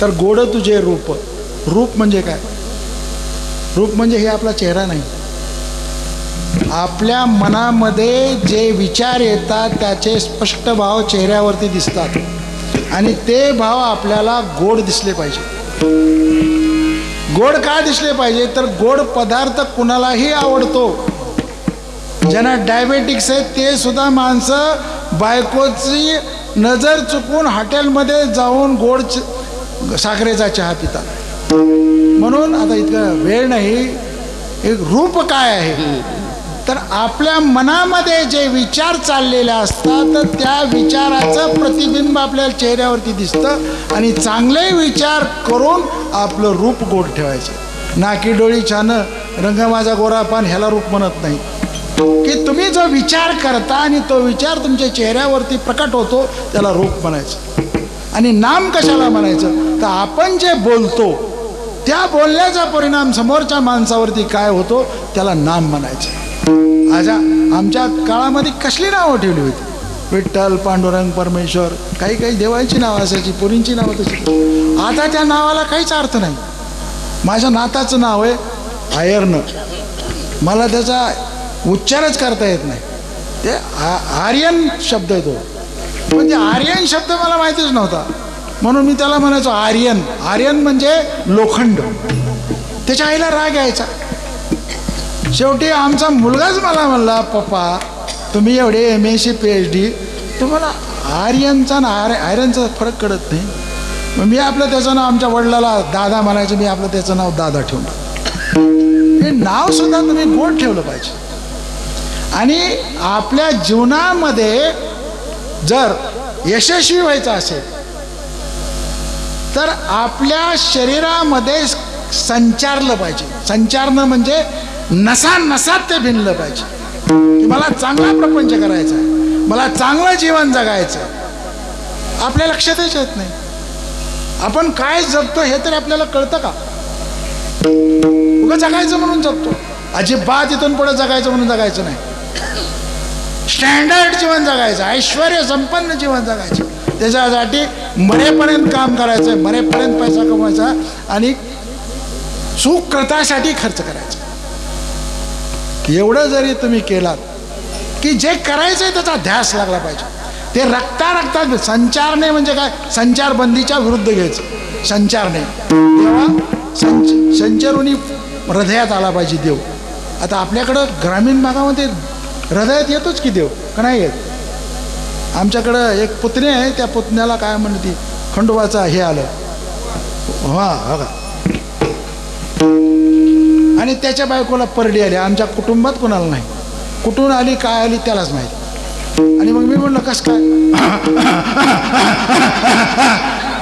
तर गोड तुझे रूप. रूप म्हणजे काय? रूप म्हणजे हे आपला चेहरा नाही. आपल्या मनामध्ये जे विचार येतात त्याचे स्पष्ट भाव चेहऱ्यावरती दिसतात. आणि ते भाव आपल्याला गोड दिसले पाहिजे. गोड का दिसले पाहिजे? तर गोड पदार्थ कुणालाही आवडतो. ज्यांना डायबेटिक्स आहे ते सुद्धा माणसं बायकोची नजर चुकून हॉटेलमध्ये जाऊन गोड च- साखरेचा चहा पिता म्हणून आता इतकं वेळ नाही एक रूप काय आहे? तर आपल्या मनामध्ये जे विचार चाललेले असतात तर त्या विचाराचं प्रतिबिंब आपल्या चेहऱ्यावरती दिसतं आणि चांगले विचार करून आपलं रूप गोड ठेवायचं. नाकी डोळी छान रंग माझा गोरा पान ह्याला रूप म्हणत नाही. की तुम्ही जो विचार करता आणि तो विचार तुमच्या चेहऱ्यावरती प्रकट होतो त्याला रूप म्हणायचं. आणि नाम कशाला म्हणायचं? तर आपण जे बोलतो त्या बोलण्याचा परिणाम समोरच्या माणसावरती काय होतो त्याला नाम म्हणायचं. आजा आमच्या काळामध्ये कसली नावं ठेवली होती? विठ्ठल पांडुरंग परमेश्वर काही काही देवांची नावं असायची पुरींची नावं तशी. आता त्या नावाला काहीच अर्थ नाही. माझ्या नाताचं नाव आहे आयर्न. मला त्याचा उच्चारच करता येत नाही. ते आ- आर्यन शब्द आहे तो. म्हणजे आर्यन शब्द मला माहितीच नव्हता. म्हणून मी त्याला म्हणायचो आर्यन. आर्यन म्हणजे लोखंड. त्याच्या आईला राग यायचा. शेवटी आमचा मुलगाच मला म्हणला पप्पा तुम्ही एवढे M S C P H D तुम्हाला आर्यनचा ना आर आयरनचा फरक कळत नाही. मग मी आपलं त्याचं नाव आमच्या वडिलाला दादा म्हणायचं मी आपलं त्याचं नाव दादा ठेवलं हे नावसुद्धा तुम्ही गोड ठेवलं पाहिजे. आणि आपल्या जीवनामध्ये जर यशस्वी व्हायचं असेल तर आपल्या शरीरामध्ये संचारलं पाहिजे. संचारणं म्हणजे नसा नसात ते भिनलं पाहिजे. की मला चांगला प्रपंच करायचा आहे मला चांगलं जीवन जगायचं आपल्या लक्षातच येत नाही. आपण काय जगतो हे तरी आपल्याला कळतं का? उगं जगायचं म्हणून जगतो. अजिबात इथून पुढे जगायचं म्हणून जगायचं नाही. स्टँडर्ड जीवन जगायचं ऐश्वर संपन्न जीवन जगायचं. त्याच्यासाठी मरेपर्यंत काम करायचं मरेपर्यंत पैसा कमवायचा आणि सुकृतासाठी खर्च करायचा. एवढं जरी तुम्ही केलात की जे करायचंय त्याचा ध्यास लागला पाहिजे. ते रक्ता रक्तात संचारने म्हणजे काय? संचारबंदीच्या विरुद्ध घ्यायचं. संचारने. तेव्हा संच संचारुनी हृदयात आला पाहिजे देव. आता आपल्याकडं ग्रामीण भागामध्ये हृदयात येतोच की देव का नाही येत? आमच्याकडं एक पुतणी आहे त्या पुतण्याला काय म्हणते खंडोबाचा हे आलं. हा हा का? आणि त्याच्या बायकोला परडी आली आमच्या कुटुंबात कोणाला नाही. कुठून आली काय आली त्यालाच माहिती. आणि मग मी म्हणलं कस काय?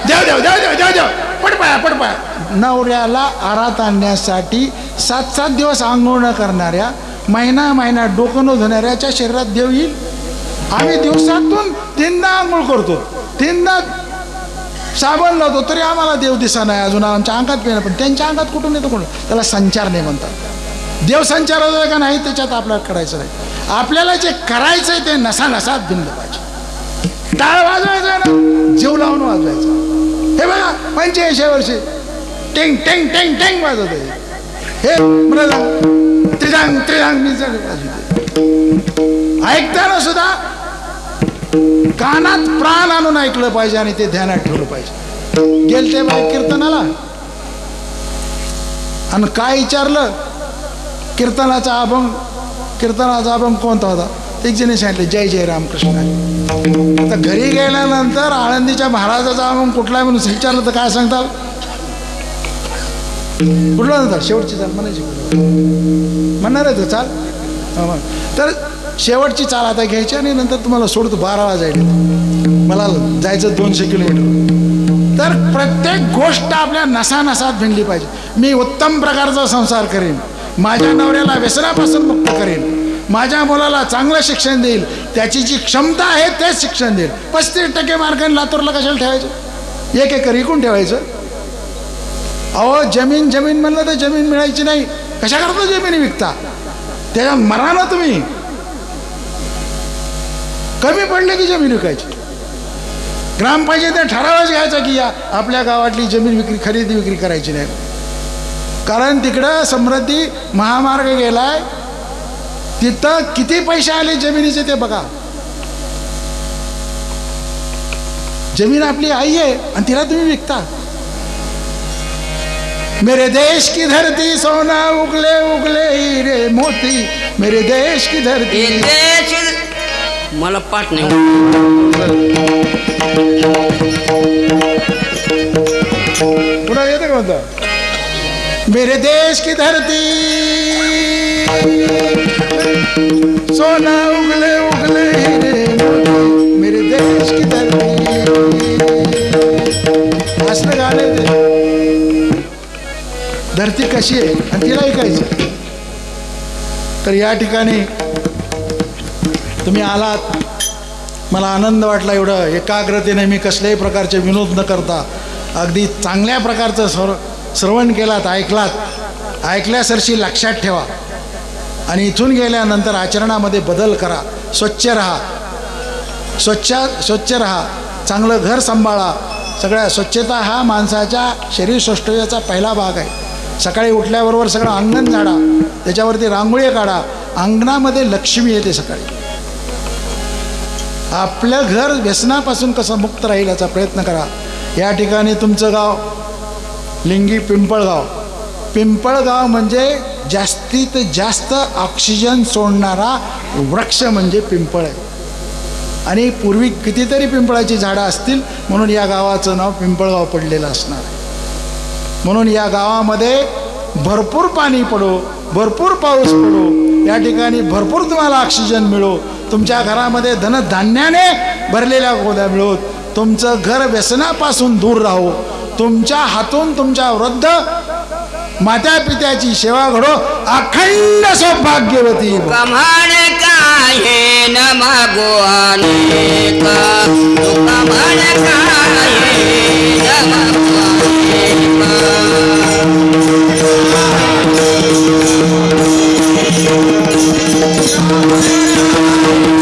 देव देव देव देव देव देव. पडपाया पडपाया नवऱ्याला आरात आणण्यासाठी सात सात दिवस आंघोळ करणाऱ्या महिना महिना डोकं न धुणाऱ्याच्या शरीरात देव येईल. आम्ही दिवसातून तीनदा आंघोळ करतो. तीनदा साबण लावतो तरी आम्हाला देव दिसा नाही. अजून आमच्या अंगात पेन पण त्यांच्या अंगात कुठून येतो कोण? त्याला संचार नाही म्हणतात. देव संचार का नाही त्याच्यात आपल्याला करायचं नाही. आपल्याला जे करायचं आहे ते नसा नसात भिनलं पाहिजे. टाळ वाजवायचं ना जीव लावून वाजवायचा. हे बघा पंच्याऐंशी वर्षी. टेंग टेंग टेंग टेंग वाजवत आहे हे म्हणाला त्रिदांग त्रिदांग मी ऐकताना सुद्धा कानात प्राण आणून ऐकलं पाहिजे आणि ते ध्यानात ठेवलं पाहिजे. गेलते बाई कीर्तनाला. आणि काय विचारलं? कीर्तनाचा अभंग कीर्तनाचा अभंग कोणता होता? एक जणी सांगितलं जय जय रामकृष्ण. आता घरी गेल्यानंतर आळंदीच्या महाराजाचा अभंग कुठला म्हणून विचारलं तर काय सांगताल? कुठला नव्हता शेवटची चाल म्हणायची. म्हणणार आहे चाल. तर शेवटची चाल आता घ्यायची आणि नंतर तुम्हाला सोडतो बारा जायला मला जायचं दोनशे किलोमीटर. तर प्रत्येक गोष्ट आपल्या नसा नसात भिनली पाहिजे. मी उत्तम प्रकारचा संसार करेन. माझ्या नवऱ्याला व्यसनापासून मुक्त करेन. माझ्या मुलाला चांगलं शिक्षण देईल. त्याची जी क्षमता आहे तेच शिक्षण देईल. पस्तीस टक्के मार्गाने लातूरला कशाला ठेवायचं? एक एकर इकून ठेवायचं. अहो जमीन जमीन म्हणलं तर जमीन मिळायची नाही. कशा करता जमीन विकता? त्याच्या मरा ना तुम्ही. कमी पडले की जमीन विकायची. ग्रामपंचायतीने ठरावच घ्यायचा की या आपल्या गावातली जमीन विक्री खरेदी विक्री करायची नाही. कारण तिकडं समृद्धी महामार्ग गेलाय. तिथं किती पैसे आले जमिनीचे ते बघा. जमीन आपली आई आहे आणि तिला तुम्ही विकता. मेरे देश की धरती सोना उगले उगले हीरे मोती। मेरे देश की धरती। देश मला पाठ नाही पुन्हा येते का म्हणता? मेरे देश की धरती। सोना उगले उगले हीरे मोती। मेरे देश की धरती। गाणं आहे ते. धरती कशी आहे? आणि तिला ऐकायचं. तर या ठिकाणी तुम्ही आलात. मला आनंद वाटला एवढं. एकाग्रतेने मी कसल्याही प्रकारचे विनोद न करता अगदी चांगल्या प्रकारचं सर श्रवण केलात ऐकलात. ऐकल्यासरशी लक्षात ठेवा. आणि इथून गेल्यानंतर आचरणामध्ये बदल करा. स्वच्छ राहा. स्वच्छ स्वच्छ राहा. चांगलं घर सांभाळा. सगळ्या स्वच्छता हा माणसाच्या शरीर पहिला भाग आहे. सकाळी उठल्याबरोबर सगळं अंगण झाडा त्याच्यावरती रांगोळी काढा अंगणामध्ये लक्ष्मी येते सकाळी. आपलं घर व्यसनापासून कसं मुक्त राहील याचा प्रयत्न करा. या ठिकाणी तुमचं गाव लिंगी पिंपळगाव. पिंपळगाव म्हणजे जास्तीत जास्त ऑक्सिजन सोडणारा वृक्ष म्हणजे पिंपळ आहे. आणि पूर्वी कितीतरी पिंपळाची झाडं असतील म्हणून या गावाचं नाव पिंपळगाव पडलेलं असणार आहे. म्हणून या गावामध्ये भरपूर पाणी पडो भरपूर पाऊस पडो. या ठिकाणी भरपूर तुम्हाला ऑक्सिजन मिळो. तुमच्या घरामध्ये धनधान्याने भरलेल्या गोद्या मिळो तुमचं घर व्यसनापासून दूर राहो. तुमच्या हातून तुमच्या वृद्ध मात्या पित्याची सेवा घडो. अखंड सौभाग्यवती. भव. काय Thank you.